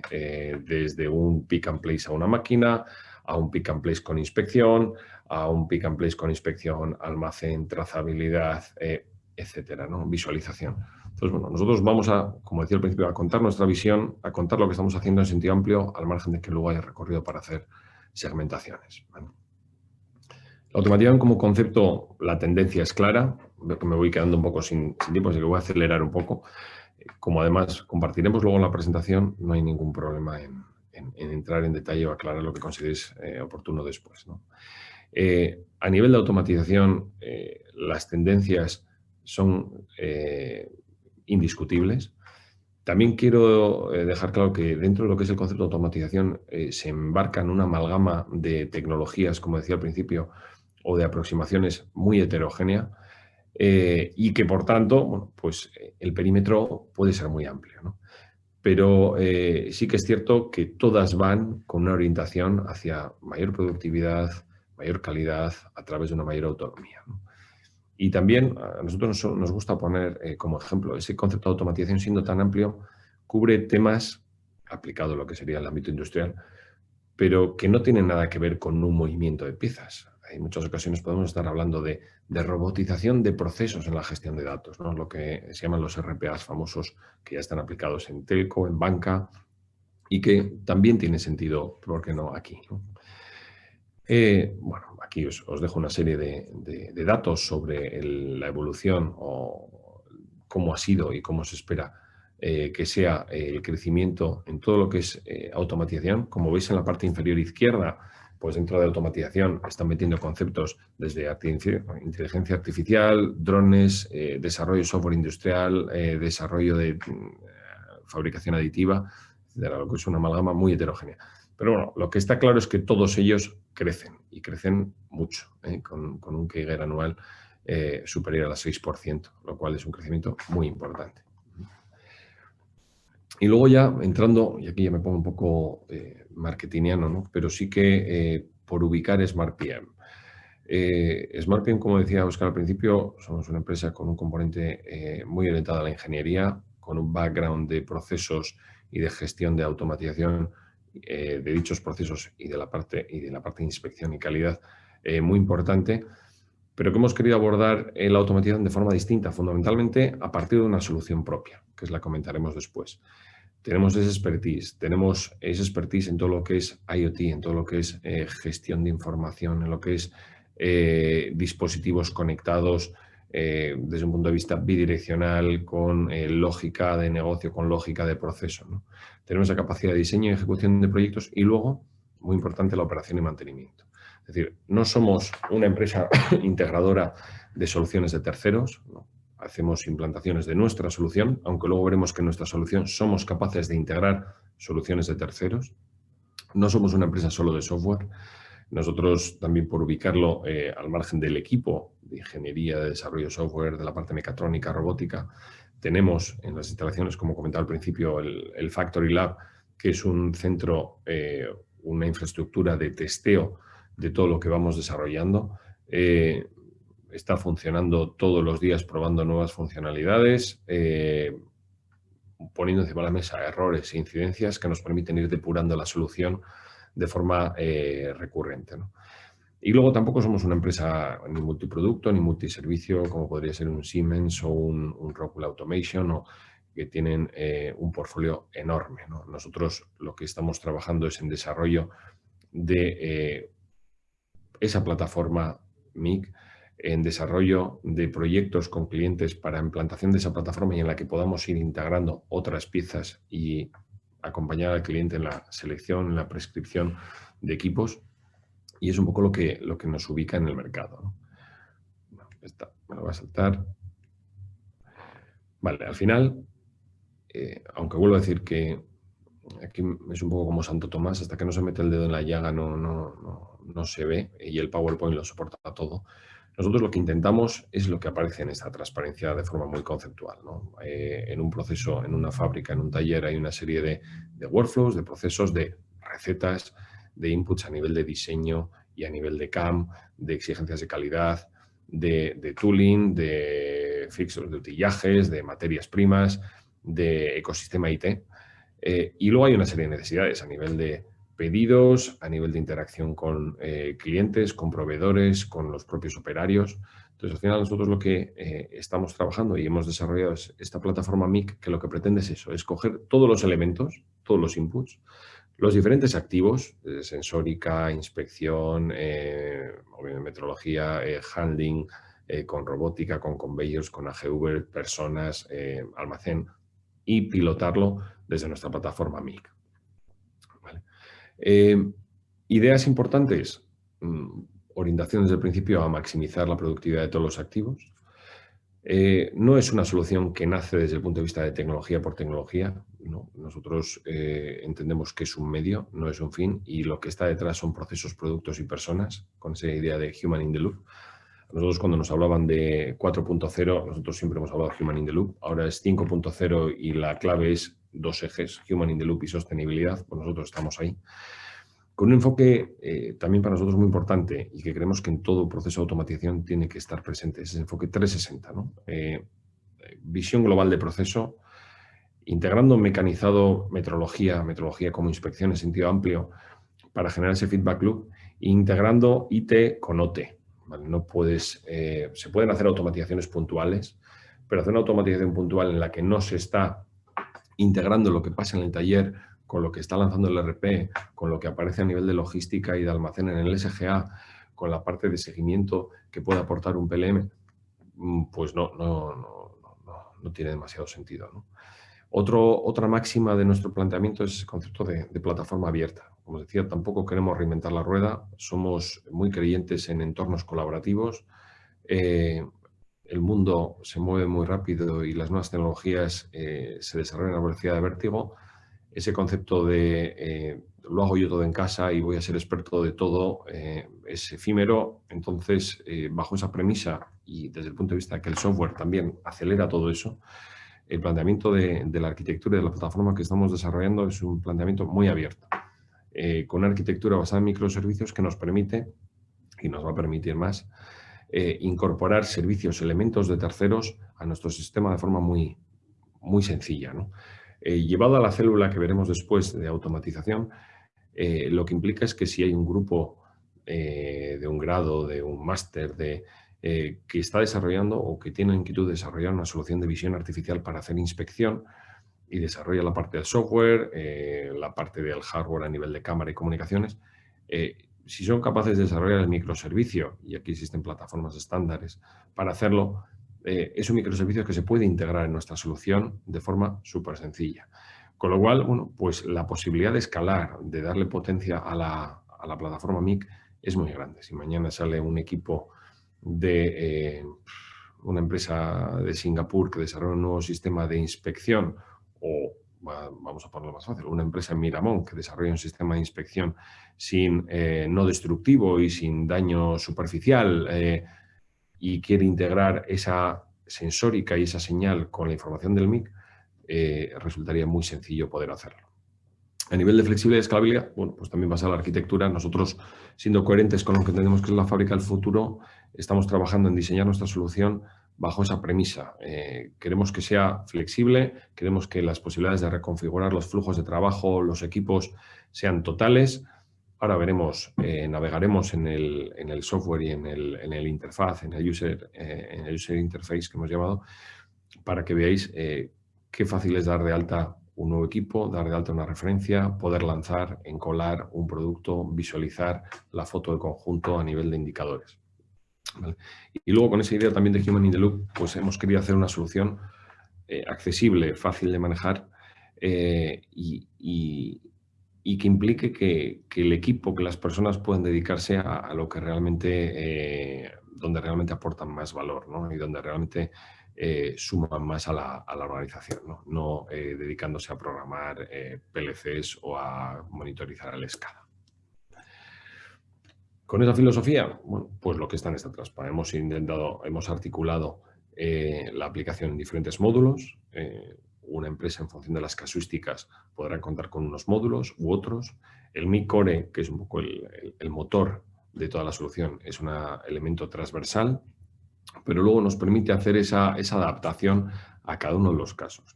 eh, desde un pick and place a una máquina, a un pick and place con inspección, a un pick and place con inspección, almacén, trazabilidad, eh, etcétera, ¿no? visualización. Entonces, bueno, nosotros vamos a, como decía al principio, a contar nuestra visión, a contar lo que estamos haciendo en sentido amplio, al margen de que luego haya recorrido para hacer segmentaciones. La automatización como concepto, la tendencia es clara, me voy quedando un poco sin, tiempo, así que voy a acelerar un poco. como además compartiremos luego en la presentación, no hay ningún problema en, entrar en detalle o aclarar lo que consideréis oportuno después. a nivel de automatización, las tendencias son indiscutibles. También quiero eh, dejar claro que dentro de lo que es el concepto de automatización eh, se embarca en una amalgama de tecnologías, como decía al principio, o de aproximaciones muy heterogénea eh, y que por tanto, pues el perímetro puede ser muy amplio. Pero sí que es cierto que todas van con una orientación hacia mayor productividad, mayor calidad, a través de una mayor autonomía. Y también a nosotros nos, gusta poner eh, como ejemplo ese concepto de automatización siendo tan amplio, cubre temas aplicados a lo que sería el ámbito industrial, pero que no tienen nada que ver con un movimiento de piezas. En muchas ocasiones podemos estar hablando de, robotización de procesos en la gestión de datos, ¿no? lo que se llaman los RPAs famosos que ya están aplicados en telco, en banca y que también tiene sentido, ¿por qué no?, aquí. Eh, bueno, aquí os, dejo una serie de, datos sobre la evolución o cómo ha sido y cómo se espera eh, que sea el crecimiento en todo lo que es eh, automatización. Como veis en la parte inferior izquierda, pues dentro de automatización están metiendo conceptos desde inteligencia artificial, drones, desarrollo de software industrial, desarrollo de mm, fabricación aditiva, de lo que es una amalgama muy heterogénea. Pero bueno, lo que está claro es que todos ellos crecen y crecen mucho, ¿eh? con, un CAGR anual eh, superior al 6%, lo cual es un crecimiento muy importante. Y luego ya entrando, y aquí ya me pongo un poco eh, marketingiano, ¿no? pero sí que eh, por ubicar SmartPM. SmartPM, como decía Oscar al principio, somos una empresa con un componente muy orientado a la ingeniería, con un background de procesos y de gestión de automatización eh, de dichos procesos y de la parte, y de, la parte de inspección y calidad eh, muy importante, pero que hemos querido abordar la automatización de forma distinta, fundamentalmente a partir de una solución propia, que es la comentaremos después. Tenemos ese expertise, tenemos ese expertise en todo lo que es IoT, en todo lo que es eh, gestión de información, en lo que es dispositivos conectados, desde un punto de vista bidireccional, con lógica de negocio, con lógica de proceso. tenemos la capacidad de diseño y ejecución de proyectos y luego, muy importante, la operación y mantenimiento. Es decir, no somos una empresa integradora de soluciones de terceros, hacemos implantaciones de nuestra solución, aunque luego veremos que en nuestra solución somos capaces de integrar soluciones de terceros. No somos una empresa solo de software, nosotros también por ubicarlo eh, al margen del equipo de ingeniería, de desarrollo de software, de la parte mecatrónica, robótica, tenemos en las instalaciones, como comentaba al principio, el, Factory Lab, que es un centro, eh, una infraestructura de testeo de todo lo que vamos desarrollando. Eh, está funcionando todos los días probando nuevas funcionalidades, poniendo encima de la mesa errores e incidencias que nos permiten ir depurando la solución de forma recurrente. Y luego tampoco somos una empresa ni multiproducto ni multiservicio como podría ser un Siemens o un, Rockwell Automation o que tienen eh, un portfolio enorme. Nosotros lo que estamos trabajando es en desarrollo de eh, esa plataforma MIC, en desarrollo de proyectos con clientes para implantación de esa plataforma y en la que podamos ir integrando otras piezas y acompañar al cliente en la selección, en la prescripción de equipos y es un poco lo que, lo que nos ubica en el mercado. me lo voy a saltar. Vale, al final, eh, aunque vuelvo a decir que aquí es un poco como Santo Tomás, hasta que no se mete el dedo en la llaga no, no, no, se ve y el PowerPoint lo soporta todo. Nosotros lo que intentamos es lo que aparece en esta transparencia de forma muy conceptual. Eh, en un proceso, en una fábrica, en un taller, hay una serie de, de workflows, de procesos, de recetas, de inputs a nivel de diseño y a nivel de CAM, de exigencias de calidad, de, tooling, de fixos de utillajes, de materias primas, de ecosistema IT. Eh, y luego hay una serie de necesidades a nivel de pedidos, a nivel de interacción con eh, clientes, con proveedores, con los propios operarios. Entonces, al final nosotros lo que eh, estamos trabajando y hemos desarrollado es esta plataforma MIC que lo que pretende es eso, es coger todos los elementos, todos los inputs, los diferentes activos, sensórica, inspección, eh, metrología, handling, con robótica, con conveyors, con AGV, personas, almacén, y pilotarlo desde nuestra plataforma MIC. Eh, ideas importantes, mm, orientación desde el principio a maximizar la productividad de todos los activos. Eh, no es una solución que nace desde el punto de vista de tecnología por tecnología. Nosotros eh, entendemos que es un medio, no es un fin, y lo que está detrás son procesos, productos y personas, con esa idea de Human in the Loop. Nosotros cuando nos hablaban de 4.0, nosotros siempre hemos hablado de Human in the Loop, ahora es 5.0 y la clave es dos ejes, Human in the Loop y sostenibilidad, pues nosotros estamos ahí. Con un enfoque eh, también para nosotros muy importante y que creemos que en todo proceso de automatización tiene que estar presente, es el enfoque 360. ¿no? Eh, visión global de proceso, integrando mecanizado metrología, metrología como inspección en sentido amplio para generar ese feedback loop, e integrando IT con OT. No puedes, eh, se pueden hacer automatizaciones puntuales, pero hacer una automatización puntual en la que no se está integrando lo que pasa en el taller con lo que está lanzando el RP, con lo que aparece a nivel de logística y de almacén en el SGA, con la parte de seguimiento que puede aportar un PLM, mm, pues no, no, no, no tiene demasiado sentido. Otro, otra máxima de nuestro planteamiento es el concepto de, plataforma abierta. Como decía, tampoco queremos reinventar la rueda, somos muy creyentes en entornos colaborativos. Eh, el mundo se mueve muy rápido y las nuevas tecnologías eh, se desarrollan a velocidad de vértigo ese concepto de eh, lo hago yo todo en casa y voy a ser experto de todo eh, es efímero. Entonces, eh, bajo esa premisa y desde el punto de vista que el software también acelera todo eso, el planteamiento de, la arquitectura y de la plataforma que estamos desarrollando es un planteamiento muy abierto, con una arquitectura basada en microservicios que nos permite, y nos va a permitir más, incorporar servicios, elementos de terceros a nuestro sistema de forma muy, muy sencilla. ¿no? Eh, llevado a la célula que veremos después de automatización, eh, lo que implica es que si hay un grupo eh, de un grado, de un máster, de, que está desarrollando o que tiene inquietud de desarrollar una solución de visión artificial para hacer inspección y desarrolla la parte del software, la parte del hardware a nivel de cámara y comunicaciones, si son capaces de desarrollar el microservicio, y aquí existen plataformas estándares para hacerlo, eh, es un microservicio que se puede integrar en nuestra solución de forma súper sencilla. Con lo cual, bueno, pues la posibilidad de escalar, de darle potencia a la, plataforma MIC es muy grande. Si mañana sale un equipo de eh, una empresa de Singapur que desarrolla un nuevo sistema de inspección o vamos a ponerlo más fácil, una empresa en Miramón que desarrolla un sistema de inspección sin eh, no destructivo y sin daño superficial, y quiere integrar esa sensórica y esa señal con la información del MIC, eh, resultaría muy sencillo poder hacerlo. A nivel de flexibilidad y escalabilidad, bueno, pues también pasa la arquitectura. Nosotros, siendo coherentes con lo que entendemos que es la fábrica del futuro, estamos trabajando en diseñar nuestra solución bajo esa premisa. Eh, queremos que sea flexible, queremos que las posibilidades de reconfigurar los flujos de trabajo, los equipos, sean totales, Ahora veremos, eh, navegaremos en el, software y en el, interfaz, en el, user, eh, en el user interface que hemos llamado, para que veáis qué fácil es dar de alta un nuevo equipo, dar de alta una referencia, poder lanzar, encolar un producto, visualizar la foto del conjunto a nivel de indicadores. Y luego con esa idea también de Human in the Loop, pues hemos querido hacer una solución accesible, fácil de manejar y, y que implique que, el equipo, que las personas puedan dedicarse a, lo que realmente, eh, donde realmente aportan más valor ¿no? y donde realmente eh, suman más a la, organización, no, eh, dedicándose a programar PLCs o a monitorizar el escala. Con esa filosofía, bueno, pues lo que está en esta traspa. Hemos intentado, hemos articulado la aplicación en diferentes módulos, una empresa en función de las casuísticas podrá contar con unos módulos u otros. El Mi Core, que es un poco el, motor de toda la solución, es un elemento transversal, pero luego nos permite hacer esa, adaptación a cada uno de los casos.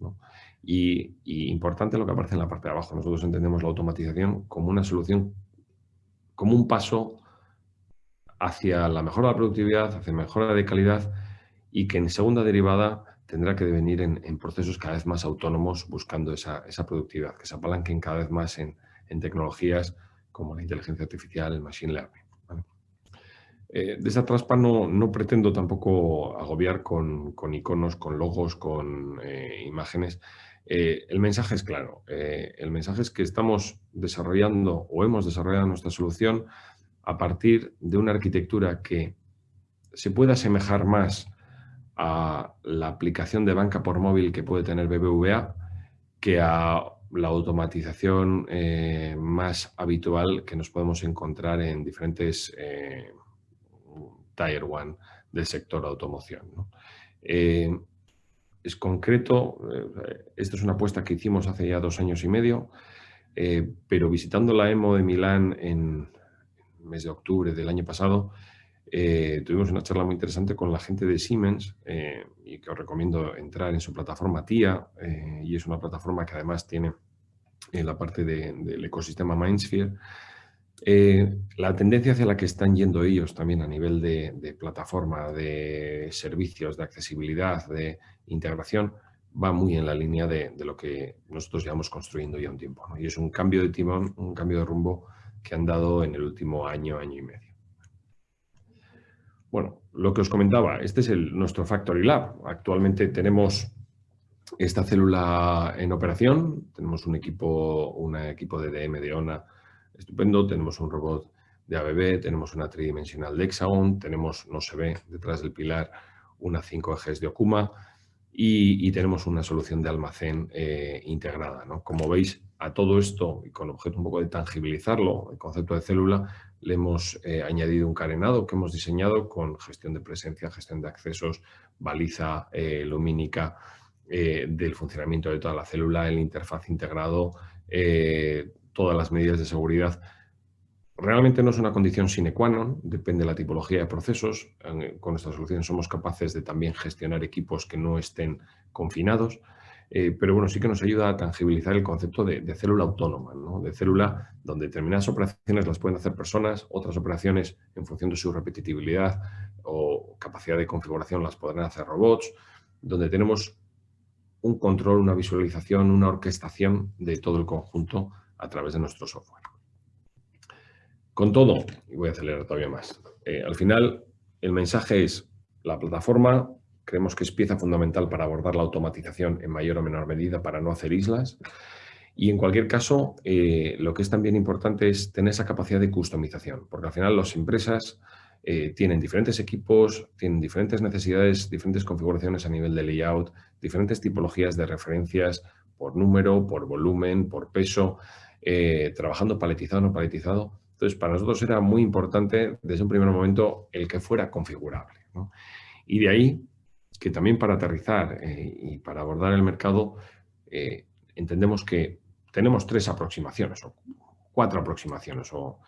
Y, importante lo que aparece en la parte de abajo, nosotros entendemos la automatización como una solución, como un paso hacia la mejora de la productividad, hacia mejora de calidad y que en segunda derivada tendrá que devenir en, procesos cada vez más autónomos buscando esa, productividad, que se apalanquen cada vez más en, tecnologías como la inteligencia artificial, el machine learning. Eh, de esa traspa no, no, pretendo tampoco agobiar con, iconos, con logos, con eh, imágenes. Eh, el mensaje es claro. el mensaje es que estamos desarrollando o hemos desarrollado nuestra solución a partir de una arquitectura que se puede asemejar más a la aplicación de banca por móvil que puede tener BBVA que a la automatización más habitual que nos podemos encontrar en diferentes Tier One del sector automoción. Eh, es concreto, eh, esta es una apuesta que hicimos hace ya dos años y medio, eh, pero visitando la EMO de Milán en mes de octubre del año pasado, tuvimos una charla muy interesante con la gente de Siemens y que os recomiendo entrar en su plataforma TIA y es una plataforma que además tiene la parte del ecosistema Mindsphere eh, la tendencia hacia la que están yendo ellos también a nivel de, plataforma, de servicios, de accesibilidad, de integración, va muy en la línea de, lo que nosotros llevamos construyendo ya un tiempo. Y es un cambio de timón, un cambio de rumbo que han dado en el último año, año y medio. Bueno, lo que os comentaba, este es el, nuestro Factory Lab. Actualmente tenemos esta célula en operación, tenemos un equipo, un equipo de DM de ONA estupendo, tenemos un robot de ABB, tenemos una tridimensional de Hexagon, tenemos, no se ve, detrás del pilar una 5 ejes de Okuma y, tenemos una solución de almacén eh, integrada. Como veis, a todo esto, y con objeto un poco de tangibilizarlo, el concepto de célula, le hemos eh, añadido un carenado que hemos diseñado con gestión de presencia, gestión de accesos, baliza eh, lumínica del funcionamiento de toda la célula, el interfaz integrado, todas las medidas de seguridad. Realmente no es una condición sine qua non, depende de la tipología de procesos. Con nuestra solución somos capaces de también gestionar equipos que no estén confinados, eh, pero bueno, sí que nos ayuda a tangibilizar el concepto de, célula autónoma, de célula donde determinadas operaciones las pueden hacer personas, otras operaciones en función de su repetitividad o capacidad de configuración las podrán hacer robots, donde tenemos un control, una visualización, una orquestación de todo el conjunto a través de nuestro software. Con todo, y voy a acelerar todavía más, eh, al final el mensaje es la plataforma creemos que es pieza fundamental para abordar la automatización en mayor o menor medida para no hacer islas. Y en cualquier caso, eh, lo que es también importante es tener esa capacidad de customización, porque al final las empresas eh, tienen diferentes equipos, tienen diferentes necesidades, diferentes configuraciones a nivel de layout, diferentes tipologías de referencias por número, por volumen, por peso. Eh, trabajando paletizado o no paletizado. Entonces, para nosotros era muy importante desde un primer momento el que fuera configurable. Y de ahí que también para aterrizar eh, y para abordar el mercado eh, entendemos que tenemos tres aproximaciones o cuatro aproximaciones. O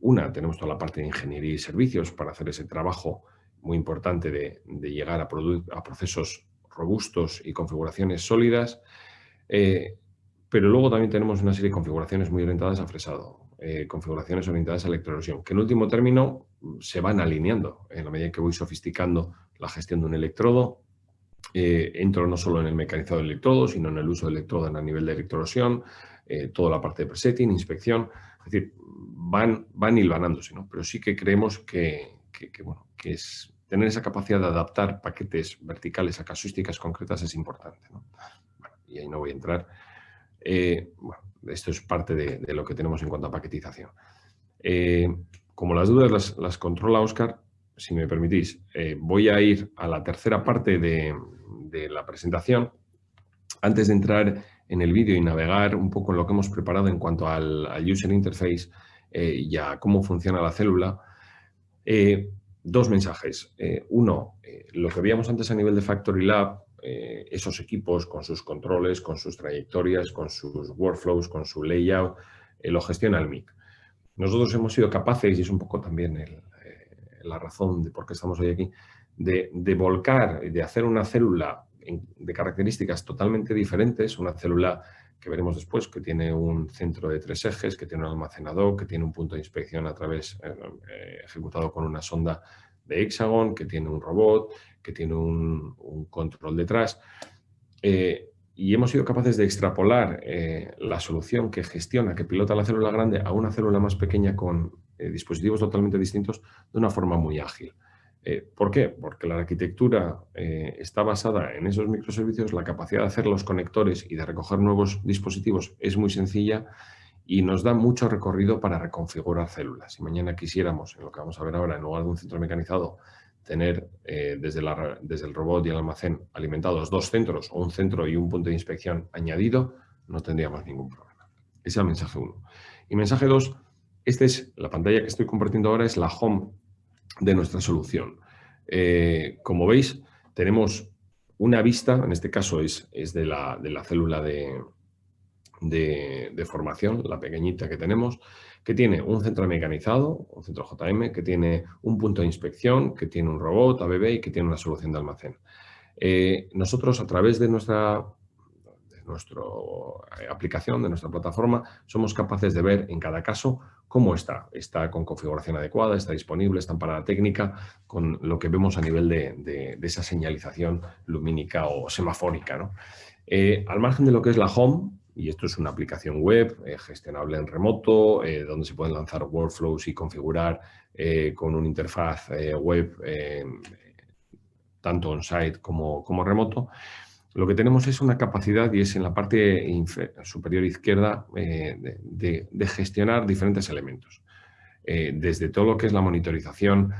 una, tenemos toda la parte de ingeniería y servicios para hacer ese trabajo muy importante de, llegar a, a, procesos robustos y configuraciones sólidas. Pero luego también tenemos una serie de configuraciones muy orientadas a fresado, eh, configuraciones orientadas a electroerosión, que en último término se van alineando en la medida que voy sofisticando la gestión de un electrodo. Eh, entro no solo en el mecanizado del electrodo, sino en el uso del electrodo a nivel de electroerosión, eh, toda la parte de presetting, inspección, es decir, van, van hilvanándose, ¿no? pero sí que creemos que, bueno, que es tener esa capacidad de adaptar paquetes verticales a casuísticas concretas es importante. y ahí no voy a entrar eh, bueno, esto es parte de, lo que tenemos en cuanto a paquetización. Eh, como las dudas las, controla Oscar, si me permitís, eh, voy a ir a la tercera parte de, la presentación. Antes de entrar en el vídeo y navegar un poco en lo que hemos preparado en cuanto al, user interface y a cómo funciona la célula, dos mensajes. uno, lo que veíamos antes a nivel de Factory Lab, eh, esos equipos con sus controles, con sus trayectorias, con sus workflows, con su layout, eh, lo gestiona el MIC. Nosotros hemos sido capaces, y es un poco también eh, la razón de por qué estamos hoy aquí, de, de volcar, de hacer una célula de características totalmente diferentes, una célula que veremos después, que tiene un centro de tres ejes, que tiene un almacenador, que tiene un punto de inspección a través, ejecutado con una sonda de Hexagon, que tiene un robot, que tiene un, control detrás. Eh, y hemos sido capaces de extrapolar eh, la solución que gestiona, que pilota la célula grande a una célula más pequeña con dispositivos totalmente distintos de una forma muy ágil. ¿Por qué? Porque la arquitectura está basada en esos microservicios, la capacidad de hacer los conectores y de recoger nuevos dispositivos es muy sencilla y nos da mucho recorrido para reconfigurar células. Si mañana quisiéramos, en lo que vamos a ver ahora, en lugar de un centro mecanizado, tener eh, desde, la, desde el robot y el almacén alimentados dos centros o un centro y un punto de inspección añadido, no tendríamos ningún problema. Ese es el mensaje 1. Y mensaje 2, esta es la pantalla que estoy compartiendo ahora, es la home de nuestra solución. Eh, como veis, tenemos una vista, en este caso es, es de, la, de la célula de, de, formación, la pequeñita que tenemos, que tiene un centro mecanizado, un centro JM, que tiene un punto de inspección, que tiene un robot ABB y que tiene una solución de almacén. Eh, nosotros a través de nuestra, nuestra eh, aplicación, de nuestra plataforma, somos capaces de ver en cada caso cómo está. Está con configuración adecuada, está disponible, está en parada técnica, con lo que vemos a nivel de, esa señalización lumínica o semafórica. Eh, al margen de lo que es la home, y esto es una aplicación web eh, gestionable en remoto, eh, donde se pueden lanzar workflows y configurar eh, con una interfaz web tanto on-site como, como, remoto. Lo que tenemos es una capacidad, y es en la parte superior izquierda, de, de, gestionar diferentes elementos. desde todo lo que es la monitorización,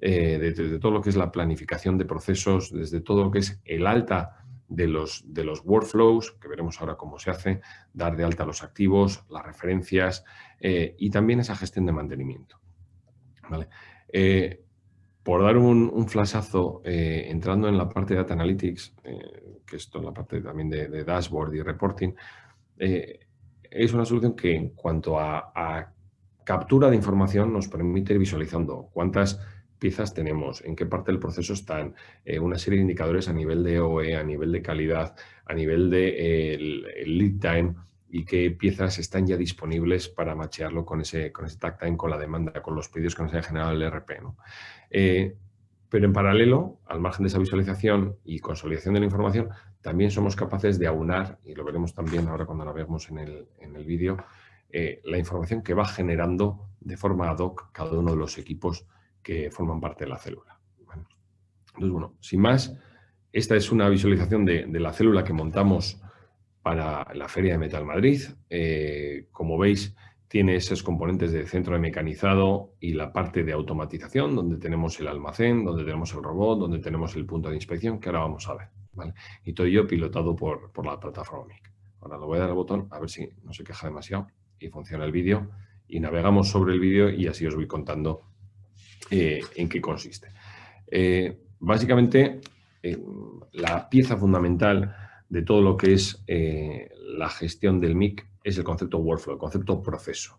desde todo lo que es la planificación de procesos, desde todo lo que es el alta de los, de los workflows, que veremos ahora cómo se hace, dar de alta los activos, las referencias eh, y también esa gestión de mantenimiento. Eh, por dar un, un flashazo, eh, entrando en la parte de Data Analytics, que esto es la parte también de, dashboard y reporting, es una solución que en cuanto a, a captura de información nos permite ir visualizando cuántas piezas tenemos, en qué parte del proceso están, eh, una serie de indicadores a nivel de OE, a nivel de calidad, a nivel de eh, lead time y qué piezas están ya disponibles para machearlo con ese, con ese tag time, con la demanda, con los pedidos que nos haya generado el ERP. Eh, pero en paralelo, al margen de esa visualización y consolidación de la información, también somos capaces de aunar, y lo veremos también ahora cuando navegamos en el, en el vídeo, la información que va generando de forma ad hoc cada uno de los equipos que forman parte de la célula. Entonces, bueno, sin más, esta es una visualización de, la célula que montamos para la Feria de Metal Madrid. Eh, como veis, tiene esos componentes de centro de mecanizado y la parte de automatización, donde tenemos el almacén, donde tenemos el robot, donde tenemos el punto de inspección, que ahora vamos a ver. Y todo ello pilotado por, por la plataforma MIC. Ahora le voy a dar al botón, a ver si no se queja demasiado y funciona el vídeo. Y navegamos sobre el vídeo y así os voy contando eh, en qué consiste. Eh, básicamente, eh, la pieza fundamental de todo lo que es la gestión del MIC es el concepto workflow, el concepto proceso.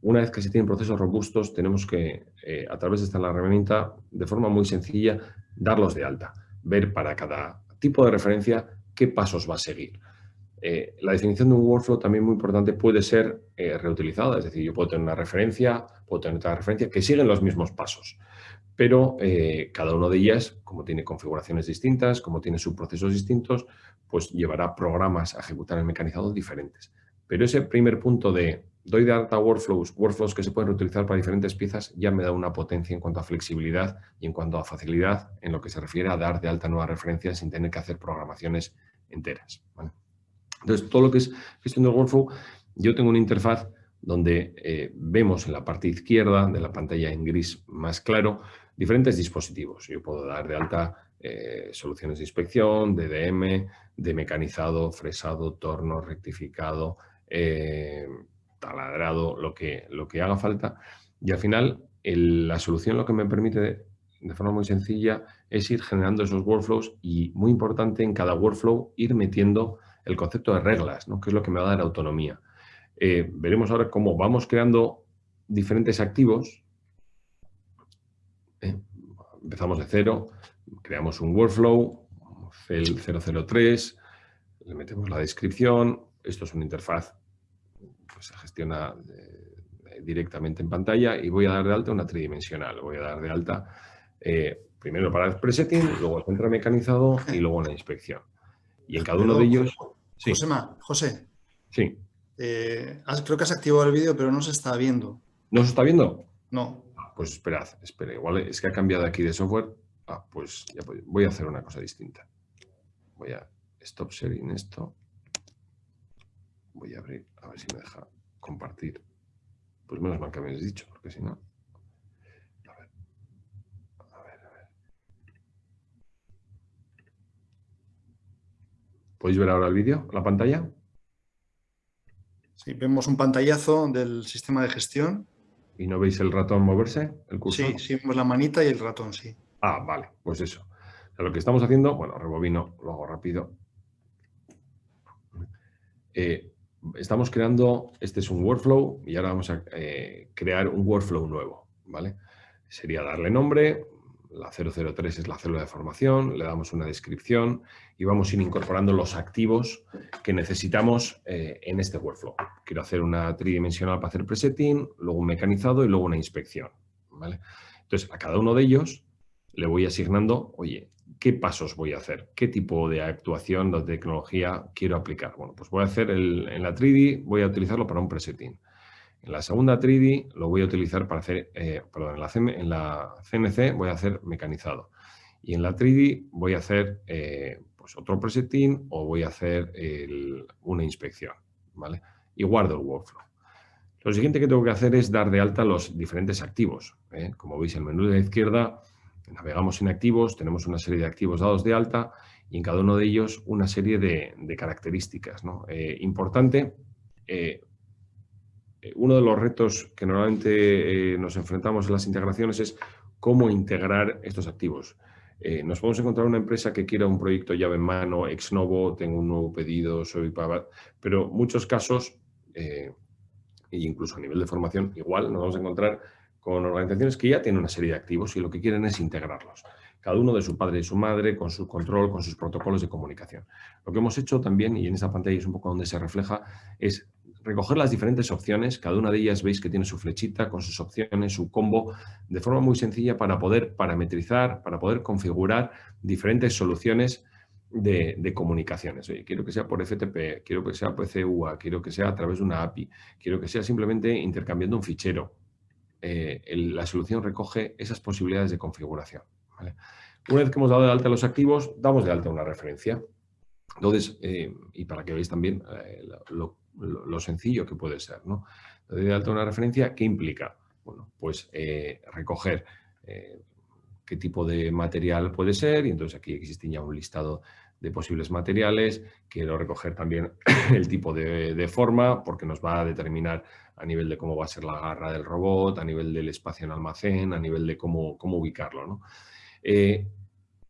una vez que se tienen procesos robustos, tenemos que, a través de esta herramienta, de forma muy sencilla, darlos de alta. Ver para cada tipo de referencia qué pasos va a seguir. Eh, la definición de un workflow también muy importante puede ser eh, reutilizada, es decir, yo puedo tener una referencia, puedo tener otra referencia que siguen los mismos pasos, pero eh, cada una de ellas, como tiene configuraciones distintas, como tiene subprocesos distintos, pues llevará programas a ejecutar el mecanizado diferentes. Pero ese primer punto de doy de alta workflows, workflows que se pueden reutilizar para diferentes piezas, ya me da una potencia en cuanto a flexibilidad y en cuanto a facilidad en lo que se refiere a dar de alta nuevas referencias sin tener que hacer programaciones enteras. Entonces, todo lo que es gestión del workflow, yo tengo una interfaz donde eh, vemos en la parte izquierda de la pantalla en gris más claro diferentes dispositivos. Yo puedo dar de alta eh, soluciones de inspección, DDM, de mecanizado, fresado, torno, rectificado, eh, taladrado, lo que, lo que haga falta. Y al final, la solución lo que me permite de, de forma muy sencilla es ir generando esos workflows y, muy importante, en cada workflow ir metiendo el concepto de reglas, ¿no? que es lo que me va a dar autonomía. Eh, veremos ahora cómo vamos creando diferentes activos. Eh, empezamos de cero, creamos un workflow, CEL 003, le metemos la descripción, esto es una interfaz que se gestiona eh, directamente en pantalla y voy a dar de alta una tridimensional. Voy a dar de alta primero para el presetting, luego el centro mecanizado y luego la inspección. Y en cada uno de ellos José, José. Sí. Eh, creo que has activado el vídeo, pero no se está viendo. ¿No se está viendo? No. Pues esperad, espera, igual es que ha cambiado aquí de software. Ah, pues ya voy a hacer una cosa distinta. Voy a stop sharing esto. Voy a abrir, a ver si me deja compartir. Pues menos mal que habéis dicho, porque si no... A ver, a ver, a ver. ¿Podéis ver ahora el vídeo, la pantalla? Sí, vemos un pantallazo del sistema de gestión. ¿Y no veis el ratón moverse, el cursor? Sí, sí vemos la manita y el ratón, sí. Ah, vale, pues eso. lo que estamos haciendo, bueno, rebobino, lo hago rápido. Eh, estamos creando, este es un workflow y ahora vamos a eh, crear un workflow nuevo, ¿vale? Sería darle nombre, la 003 es la célula de formación, le damos una descripción y vamos a ir incorporando los activos que necesitamos eh, en este workflow. Quiero hacer una tridimensional para hacer presetting, luego un mecanizado y luego una inspección, ¿vale? Entonces, a cada uno de ellos le voy asignando, oye, ¿qué pasos voy a hacer? ¿Qué tipo de actuación de tecnología quiero aplicar? Bueno, pues voy a hacer en la 3D, voy a utilizarlo para un presetting. En la segunda 3D lo voy a utilizar para hacer, eh, perdón, en la, en CNC voy a hacer mecanizado. Y en la 3D voy a hacer eh, pues otro presetting o voy a hacer una inspección, ¿vale? Y guardo el workflow. Lo siguiente que tengo que hacer es dar de alta los diferentes activos. ¿eh? Como veis, el menú de la izquierda navegamos en activos, tenemos una serie de activos dados de alta y en cada uno de ellos una serie de, características. Importante, uno de los retos que normalmente eh, nos enfrentamos en las integraciones es cómo integrar estos activos. nos podemos encontrar una empresa que quiera un proyecto llave en mano, ex novo, tengo un nuevo pedido, soy para... Pero muchos casos, e incluso a nivel de formación, igual nos vamos a encontrar con organizaciones que ya tienen una serie de activos y lo que quieren es integrarlos. Cada uno de su padre y su madre, con su control, con sus protocolos de comunicación. Lo que hemos hecho también, y en esta pantalla es un poco donde se refleja, es recoger las diferentes opciones, cada una de ellas veis que tiene su flechita con sus opciones, su combo, de forma muy sencilla para poder parametrizar, para poder configurar diferentes soluciones de, comunicaciones. quiero que sea por FTP, quiero que sea por CUA, quiero que sea a través de una API, quiero que sea simplemente intercambiando un fichero, eh, la solución recoge esas posibilidades de configuración. Una vez que hemos dado de alta los activos, damos de alta una referencia. Entonces, eh, y para que veáis también eh, lo, sencillo que puede ser, ¿no? de alta una referencia, ¿qué implica? Bueno, pues recoger qué tipo de material puede ser y entonces aquí existe ya un listado de posibles materiales. Quiero recoger también el tipo de, forma porque nos va a determinar a nivel de cómo va a ser la garra del robot, a nivel del espacio en almacén, a nivel de cómo, cómo ubicarlo. Eh,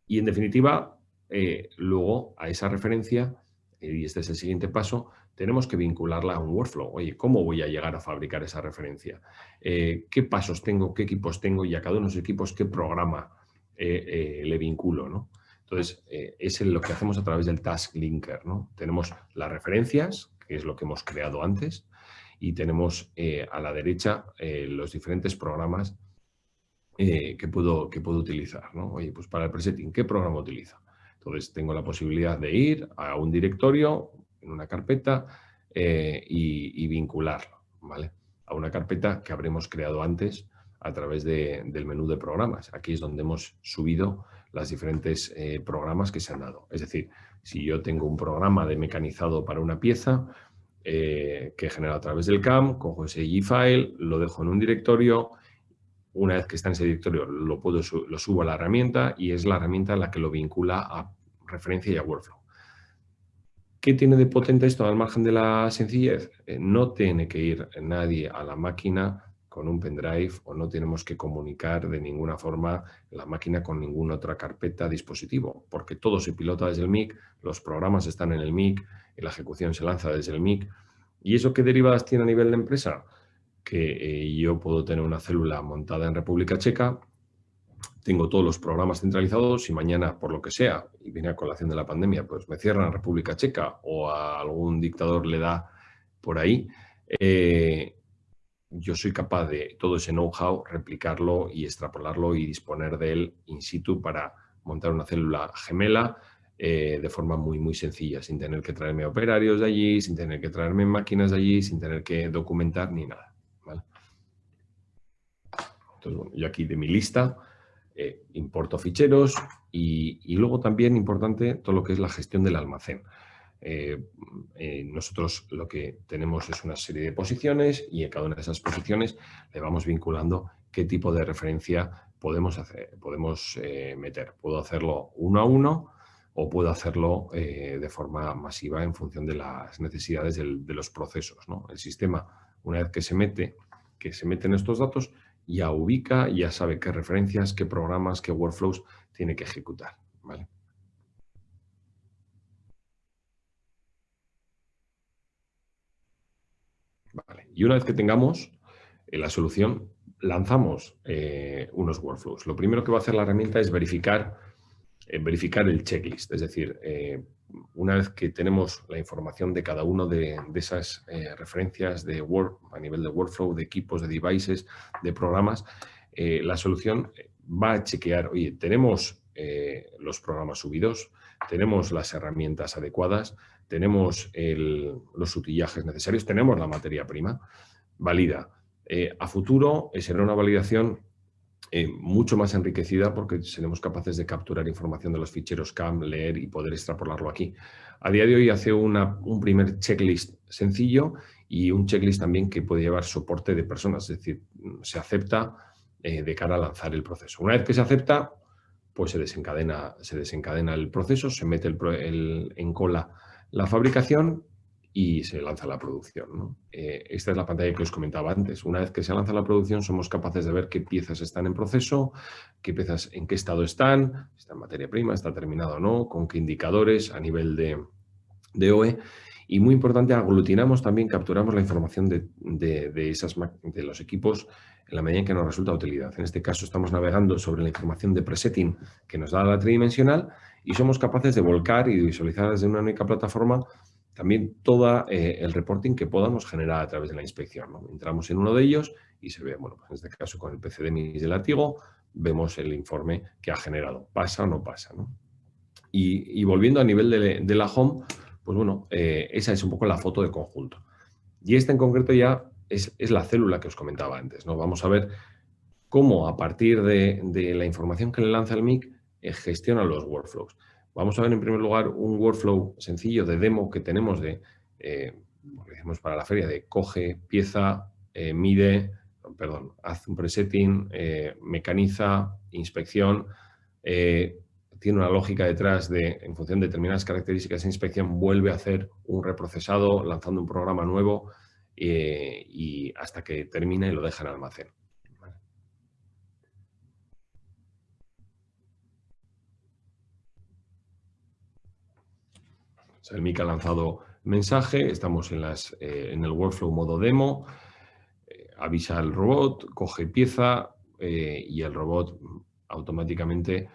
y en definitiva, eh, luego a esa referencia, eh, y este es el siguiente paso, tenemos que vincularla a un workflow. Oye, ¿cómo voy a llegar a fabricar esa referencia? ¿Qué pasos tengo? ¿Qué equipos tengo? Y a cada uno de esos equipos, ¿qué programa le vinculo? ¿no? Entonces, eh, es lo que hacemos a través del Task Linker. ¿no? Tenemos las referencias, que es lo que hemos creado antes, y tenemos eh, a la derecha eh, los diferentes programas que, puedo, que puedo utilizar. ¿no? Oye, pues para el presetting, ¿qué programa utilizo? Entonces, tengo la posibilidad de ir a un directorio, en una carpeta, y, vincularlo ¿vale? a una carpeta que habremos creado antes a través del menú de programas. Aquí es donde hemos subido las diferentes eh, programas que se han dado. Es decir, si yo tengo un programa de mecanizado para una pieza eh, que he generado a través del CAM, cojo ese G-File, lo dejo en un directorio, una vez que está en ese directorio lo, puedo, lo subo a la herramienta y es la herramienta la que lo vincula a referencia y a workflow. ¿Qué tiene de potente esto al margen de la sencillez? Eh, no tiene que ir nadie a la máquina con un pendrive o no tenemos que comunicar de ninguna forma la máquina con ninguna otra carpeta dispositivo, porque todo se pilota desde el MIC, los programas están en el MIC la ejecución se lanza desde el MIC. ¿Y eso qué derivadas tiene a nivel de empresa? Que eh, yo puedo tener una célula montada en República Checa, tengo todos los programas centralizados y mañana, por lo que sea, y viene a colación de la pandemia, pues me cierran República Checa o a algún dictador le da por ahí, eh, yo soy capaz de todo ese know-how, replicarlo y extrapolarlo y disponer de él in situ para montar una célula gemela eh, de forma muy, muy sencilla, sin tener que traerme operarios de allí, sin tener que traerme máquinas de allí, sin tener que documentar ni nada. Entonces, bueno, yo aquí de mi lista eh, importo ficheros y, luego también importante todo lo que es la gestión del almacén. Eh, eh, nosotros lo que tenemos es una serie de posiciones y en cada una de esas posiciones le vamos vinculando qué tipo de referencia podemos, hacer, podemos meter. Puedo hacerlo uno a uno o puedo hacerlo de forma masiva en función de las necesidades de los procesos. El sistema, una vez que se mete, que se meten estos datos, ya ubica, ya sabe qué referencias, qué programas, qué workflows tiene que ejecutar. ¿vale? Y una vez que tengamos eh, la solución, lanzamos eh, unos workflows. Lo primero que va a hacer la herramienta es verificar, verificar el checklist, es decir, una vez que tenemos la información de cada uno de, esas eh, referencias de Word, a nivel de workflow, de equipos, de devices, de programas, eh, la solución va a chequear, oye, tenemos eh, los programas subidos, tenemos las herramientas adecuadas, tenemos los utillajes necesarios, tenemos la materia prima, valida. a futuro será una validación eh, mucho más enriquecida porque seremos capaces de capturar información de los ficheros CAM, leer y poder extrapolarlo aquí. A día de hoy hace una, un primer checklist sencillo y un checklist también que puede llevar soporte de personas, es decir, se acepta eh, de cara a lanzar el proceso. Una vez que se acepta, pues se desencadena, se desencadena el proceso, se mete el, en cola la fabricación y se lanza la producción. Eh, esta es la pantalla que os comentaba antes. Una vez que se lanza la producción somos capaces de ver qué piezas están en proceso, qué piezas en qué estado están, está en materia prima, está terminado o no, con qué indicadores a nivel de, de OE. Y muy importante, aglutinamos también, capturamos la información de, esas, de los equipos en la medida en que nos resulta utilidad. En este caso estamos navegando sobre la información de presetting que nos da la tridimensional y somos capaces de volcar y visualizar desde una única plataforma también todo eh, el reporting que podamos generar a través de la inspección. Entramos en uno de ellos y se ve, bueno, pues en este caso con el PCDMIS de látigo, vemos el informe que ha generado. ¿Pasa o no pasa? Y, volviendo a nivel de, la home, pues bueno, eh, esa es un poco la foto de conjunto. Y esta en concreto ya es, la célula que os comentaba antes. ¿no? Vamos a ver cómo a partir de, la información que le lanza el MIC eh, gestiona los workflows. Vamos a ver en primer lugar un workflow sencillo de demo que tenemos de, eh, para la feria, de coge, pieza, eh, mide, perdón, hace un presetting, eh, mecaniza, inspección, tiene una lógica detrás de, en función de determinadas características de inspección, vuelve a hacer un reprocesado lanzando un programa nuevo y hasta que termina y lo deja en almacén. El MIC ha lanzado mensaje, estamos en, las, eh, en el workflow modo demo, eh, avisa al robot, coge pieza eh, y el robot automáticamente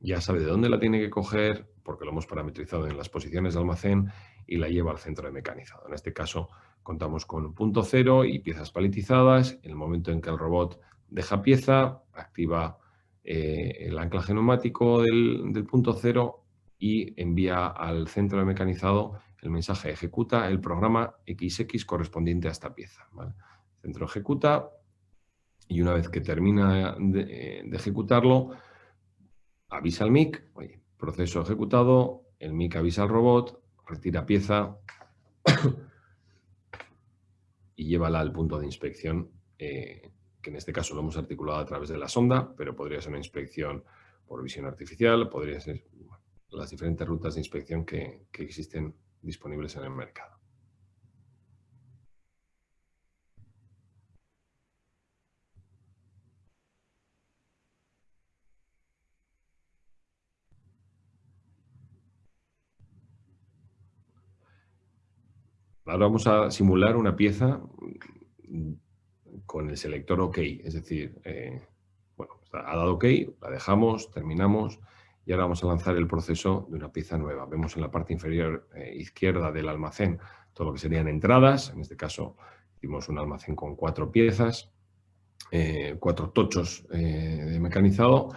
ya sabe de dónde la tiene que coger, porque lo hemos parametrizado en las posiciones de almacén y la lleva al centro de mecanizado. En este caso contamos con punto cero y piezas paletizadas. En el momento en que el robot deja pieza, activa el anclaje neumático del punto cero y envía al centro de mecanizado el mensaje ejecuta el programa XX correspondiente a esta pieza. El centro ejecuta y una vez que termina de, ejecutarlo, avisa al MIC, proceso ejecutado, el MIC avisa al robot, retira pieza y llévala al punto de inspección, eh, que en este caso lo hemos articulado a través de la sonda, pero podría ser una inspección por visión artificial, podría ser las diferentes rutas de inspección que, existen disponibles en el mercado. Ahora vamos a simular una pieza con el selector OK, es decir, eh, bueno, ha dado OK, la dejamos, terminamos, y ahora vamos a lanzar el proceso de una pieza nueva. Vemos en la parte inferior eh, izquierda del almacén todo lo que serían entradas. En este caso hicimos un almacén con cuatro piezas, eh, cuatro tochos eh, de mecanizado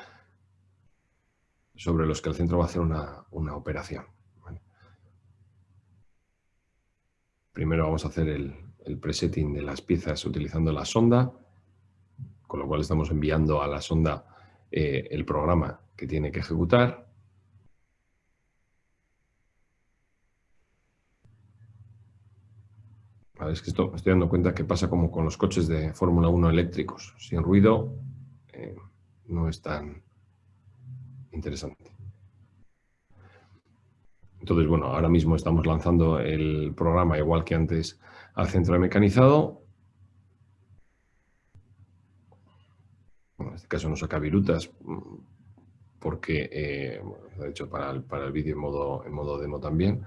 sobre los que el centro va a hacer una, operación. Primero vamos a hacer el, el presetting de las piezas utilizando la sonda. con lo cual estamos enviando a la sonda el programa que tiene que ejecutar. es que esto, me estoy dando cuenta que pasa como con los coches de Fórmula 1 eléctricos. Sin ruido eh, no es tan interesante. Entonces, bueno, ahora mismo estamos lanzando el programa, igual que antes, al centro de mecanizado. en este caso no saca virutas mm, porque, eh, de hecho, para el, para el vídeo en modo, en modo demo también.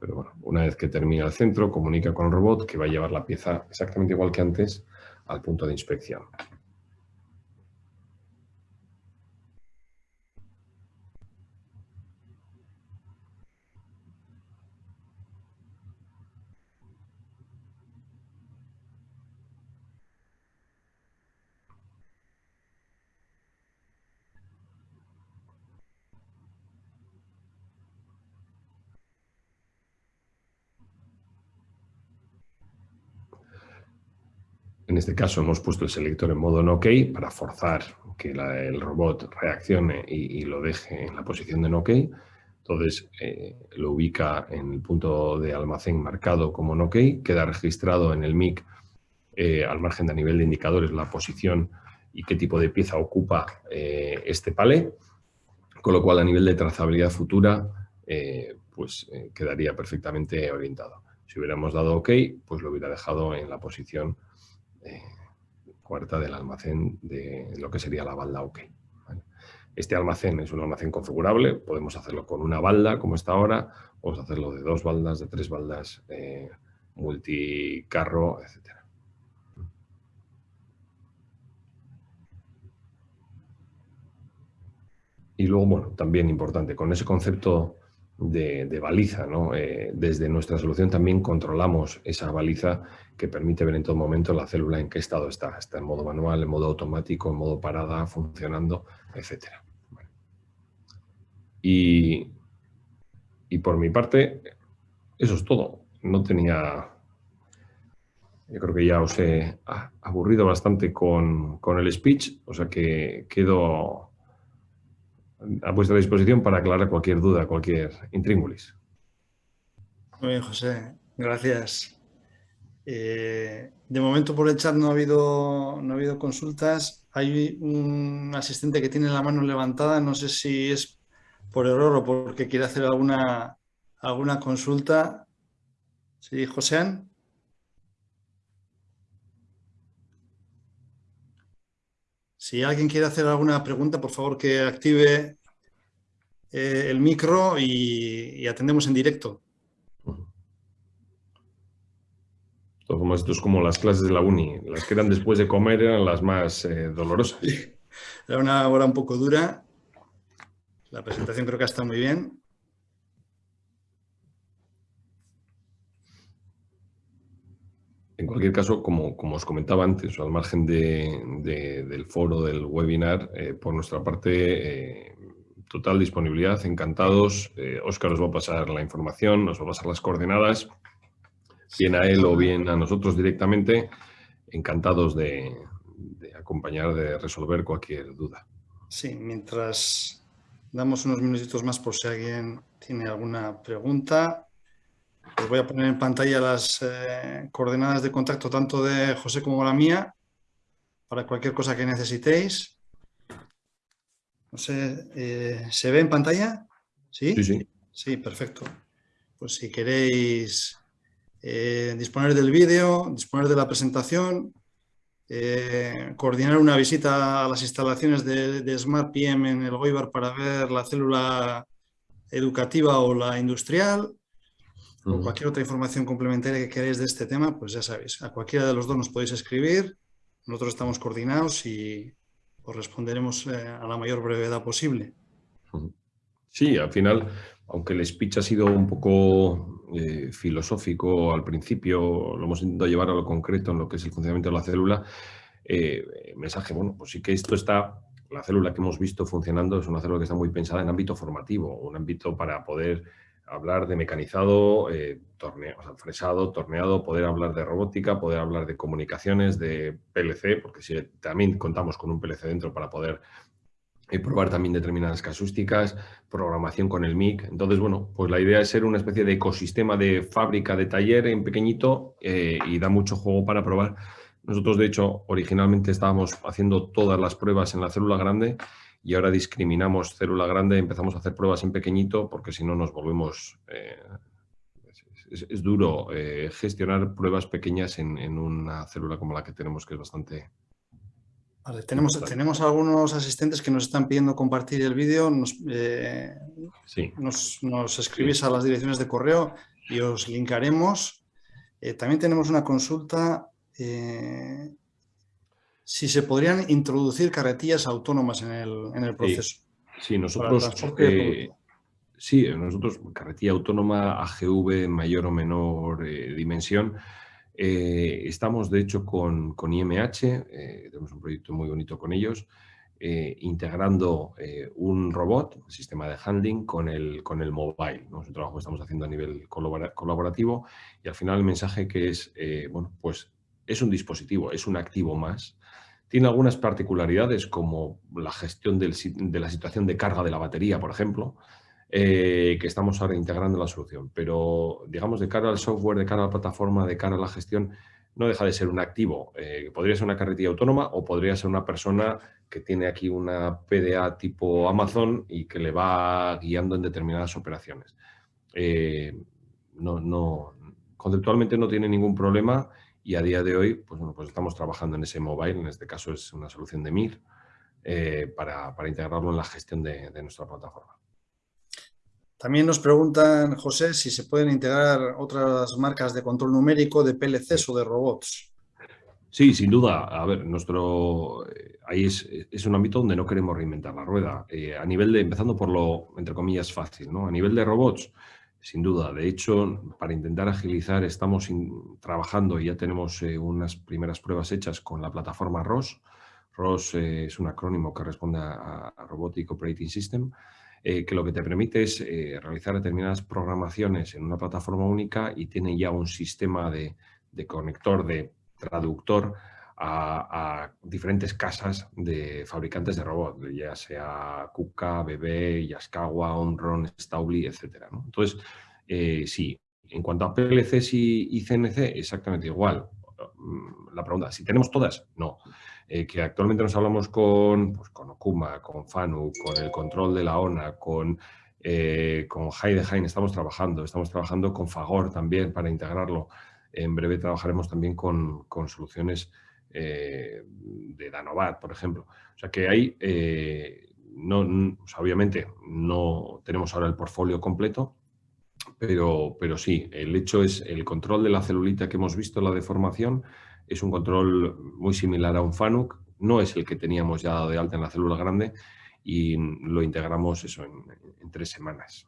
Pero bueno, una vez que termina el centro, comunica con el robot que va a llevar la pieza exactamente igual que antes al punto de inspección. En este caso hemos puesto el selector en modo no OK para forzar que el robot reaccione y, lo deje en la posición de no OK. Entonces eh, lo ubica en el punto de almacén marcado como no OK, queda registrado en el MIC eh, al margen de nivel de indicadores la posición y qué tipo de pieza ocupa eh, este palé, con lo cual a nivel de trazabilidad futura pues quedaría perfectamente orientado. Si hubiéramos dado OK, pues lo hubiera dejado en la posición cuarta del almacén de lo que sería la balda OK. Este almacén es un almacén configurable, podemos hacerlo con una balda como está ahora, podemos hacerlo de dos baldas, de tres baldas, eh, multicarro, etc. Y luego, bueno, también importante, con ese concepto de, baliza. ¿no? Eh, desde nuestra solución también controlamos esa baliza que permite ver en todo momento la célula en qué estado está. Está en modo manual, en modo automático, en modo parada, funcionando, etc. Y, y por mi parte, eso es todo. No tenía... Yo creo que ya os he aburrido bastante con, con el speech, o sea que quedo a vuestra disposición para aclarar cualquier duda, cualquier intríngulis. Muy bien, José. Gracias. Eh, de momento por el chat no ha, habido, no ha habido consultas. Hay un asistente que tiene la mano levantada. No sé si es por error o porque quiere hacer alguna, alguna consulta. Sí, Joséan. Si alguien quiere hacer alguna pregunta, por favor que active eh, el micro y, atendemos en directo. esto es como las clases de la uni. Las que eran después de comer eran las más eh, dolorosas. Era una hora un poco dura. La presentación creo que está muy bien. En cualquier caso, como, os comentaba antes, al margen del foro, del webinar, eh, por nuestra parte, eh, total disponibilidad, encantados. Eh, os va a pasar la información, nos va a pasar las coordenadas, bien a él o bien a nosotros directamente, encantados de, de acompañar, de resolver cualquier duda. Sí, mientras damos unos minutitos más por si alguien tiene alguna pregunta. Os voy a poner en pantalla las eh, coordenadas de contacto tanto de José como la mía para cualquier cosa que necesitéis. No sé, eh, ¿se ve en pantalla? ¿Sí? Sí, sí. Sí, perfecto. Pues si queréis eh, disponer del vídeo, disponer de la presentación, coordinar una visita a las instalaciones de, de Smart PM en el Goibar para ver la célula educativa o la industrial, o cualquier otra información complementaria que queráis de este tema, pues ya sabéis, a cualquiera de los dos nos podéis escribir, nosotros estamos coordinados y os responderemos eh, a la mayor brevedad posible. Sí, al final, aunque el speech ha sido un poco eh, filosófico al principio, lo hemos intentado llevar a lo concreto en lo que es el funcionamiento de la célula, eh, mensaje, bueno, pues sí que esto está, la célula que hemos visto funcionando es una célula que está muy pensada en ámbito formativo, un ámbito para poder hablar de mecanizado, torneo, fresado, torneado, poder hablar de robótica, poder hablar de comunicaciones, de PLC, porque si también contamos con un PLC dentro para poder probar también determinadas casústicas, programación con el MIC. Entonces, bueno, pues la idea es ser una especie de ecosistema de fábrica, de taller en pequeñito y da mucho juego para probar nosotros, de hecho, originalmente estábamos haciendo todas las pruebas en la célula grande y ahora discriminamos célula grande, empezamos a hacer pruebas en pequeñito porque si no nos volvemos... Eh, es, duro eh, gestionar pruebas pequeñas en, una célula como la que tenemos, que es bastante... Vale, tenemos, tenemos algunos asistentes que nos están pidiendo compartir el vídeo. Nos, eh, sí. nos, escribís a las direcciones de correo y os linkaremos. también tenemos una consulta eh, si se podrían introducir carretillas autónomas en el, proceso. Sí, nosotros... Eh, sí, nosotros, carretilla autónoma, AGV, mayor o menor eh, dimensión, estamos de hecho con, IMH, tenemos un proyecto muy bonito con ellos, integrando un robot, un sistema de handling, con el, con el mobile. ¿no? Es un trabajo que estamos haciendo a nivel colaborativo y al final el mensaje que es, bueno, pues es un dispositivo, es un activo más. Tiene algunas particularidades como la gestión de la situación de carga de la batería, por ejemplo, eh, que estamos ahora integrando la solución. Pero, digamos, de cara al software, de cara a la plataforma, de cara a la gestión, no deja de ser un activo. Eh, podría ser una carretilla autónoma o podría ser una persona que tiene aquí una PDA tipo Amazon y que le va guiando en determinadas operaciones. Eh, no, no, conceptualmente no tiene ningún problema y a día de hoy, pues, bueno, pues estamos trabajando en ese mobile, en este caso es una solución de MIR, eh, para, integrarlo en la gestión de, nuestra plataforma. También nos preguntan, José, si se pueden integrar otras marcas de control numérico de PLCs o de robots. Sí, sin duda. A ver, nuestro eh, ahí es, es, un ámbito donde no queremos reinventar la rueda. Eh, a nivel de, empezando por lo, entre comillas, fácil, ¿no? A nivel de robots, sin duda. De hecho, para intentar agilizar, estamos trabajando y ya tenemos eh, unas primeras pruebas hechas con la plataforma ROS. ROS eh, es un acrónimo que responde a, Robotic Operating System, eh, que lo que te permite es realizar determinadas programaciones en una plataforma única y tiene ya un sistema de, de conector de traductor a, diferentes casas de fabricantes de robots, ya sea Kuka, BB, Yaskawa, Onron, Staubli, etc. Entonces, eh, sí, en cuanto a PLCs y, CNC, exactamente igual. La pregunta, si tenemos todas, no. Eh, que actualmente nos hablamos con, pues, con Okuma, con FANU, con el control de la ONA, con, eh, con estamos trabajando, estamos trabajando con Fagor también para integrarlo. En breve trabajaremos también con, con soluciones eh, de Danovat, por ejemplo. O sea que hay, eh, no, obviamente no tenemos ahora el portfolio completo, pero, pero sí, el hecho es el control de la celulita que hemos visto, la deformación, es un control muy similar a un FANUC, no es el que teníamos ya dado de alta en la célula grande y lo integramos eso en, tres semanas.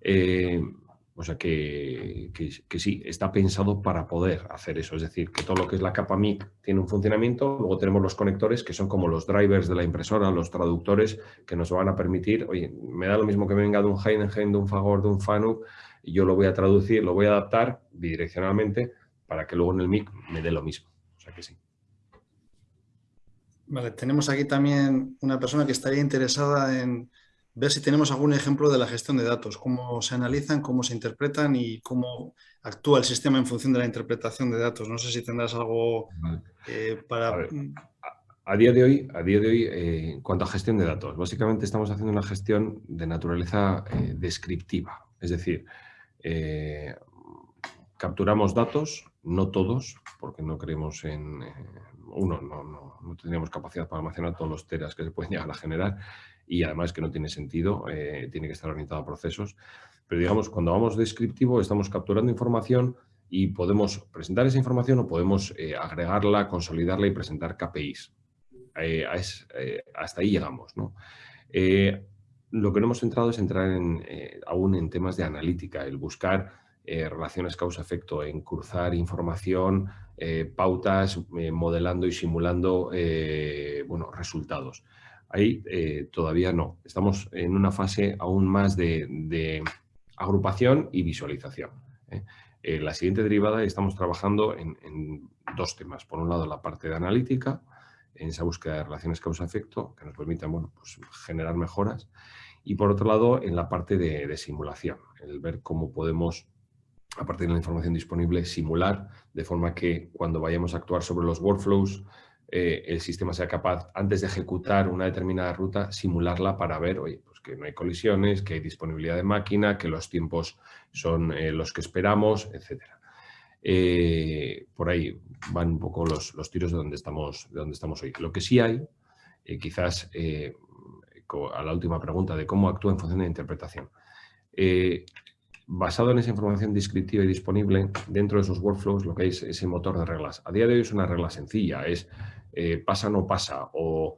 Eh, o sea que, sí, está pensado para poder hacer eso. Es decir, que todo lo que es la capa MIC tiene un funcionamiento, luego tenemos los conectores que son como los drivers de la impresora, los traductores que nos van a permitir, oye, me da lo mismo que venga de un Heidenheim, de un Fagor, de un FANUC, y yo lo voy a traducir, lo voy a adaptar bidireccionalmente para que luego en el MIC me dé lo mismo. O sea que sí. Vale, tenemos aquí también una persona que estaría interesada en ver si tenemos algún ejemplo de la gestión de datos, cómo se analizan, cómo se interpretan y cómo actúa el sistema en función de la interpretación de datos. No sé si tendrás algo eh, para... A, día de hoy, a día de hoy eh, en cuanto a gestión de datos, básicamente estamos haciendo una gestión de naturaleza eh, descriptiva. Es decir, capturamos datos, no todos, porque no creemos en... uno, no, no, no tendríamos capacidad para almacenar todos los teras que se pueden llegar a generar y además que no tiene sentido, eh, tiene que estar orientado a procesos. Pero digamos, cuando vamos descriptivo estamos capturando información y podemos presentar esa información o podemos eh, agregarla, consolidarla y presentar KPIs. Eh, hasta ahí llegamos. ¿no? lo que no hemos entrado es entrar en, aún en temas de analítica, el buscar relaciones causa-efecto, en cruzar información, pautas, modelando y simulando bueno, resultados. Ahí eh, todavía no. Estamos en una fase aún más de, agrupación y visualización. ¿eh? Eh, la siguiente derivada estamos trabajando en, dos temas. Por un lado, la parte de analítica, en esa búsqueda de relaciones causa-efecto, que nos permitan bueno, pues, generar mejoras. Y por otro lado, en la parte de, simulación, el ver cómo podemos, a partir de la información disponible, simular de forma que cuando vayamos a actuar sobre los workflows, eh, el sistema sea capaz, antes de ejecutar una determinada ruta, simularla para ver, oye, pues que no hay colisiones, que hay disponibilidad de máquina, que los tiempos son eh, los que esperamos, etc. Eh, por ahí van un poco los, tiros de donde, estamos, de donde estamos hoy. Lo que sí hay, quizás a la última pregunta de cómo actúa en función de la interpretación. Basado en esa información descriptiva y disponible, dentro de esos workflows lo que es ese motor de reglas. A día de hoy es una regla sencilla, es pasa o no pasa, o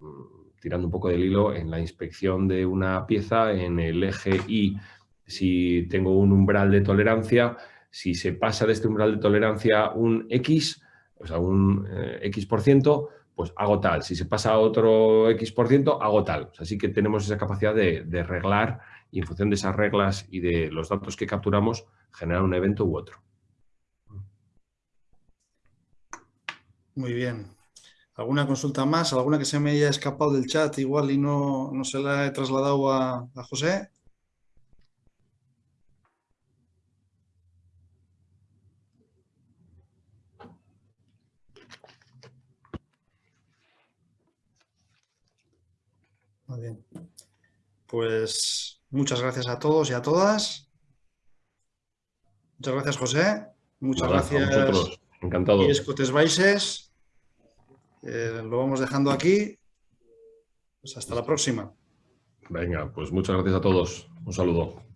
mm, tirando un poco del hilo, en la inspección de una pieza, en el eje Y, si tengo un umbral de tolerancia, si se pasa de este umbral de tolerancia un X, o sea, un eh, X por ciento, pues hago tal. Si se pasa a otro X por ciento, hago tal. así que tenemos esa capacidad de, de reglar y en función de esas reglas y de los datos que capturamos, generar un evento u otro. Muy bien. ¿Alguna consulta más? ¿Alguna que se me haya escapado del chat igual y no, se la he trasladado a, José? Muy bien. Pues muchas gracias a todos y a todas. Muchas gracias, José. Muchas gracias. A vosotros. Encantado. Y Escotes Baises. Eh, lo vamos dejando aquí. Pues hasta la próxima. Venga, pues muchas gracias a todos. Un saludo.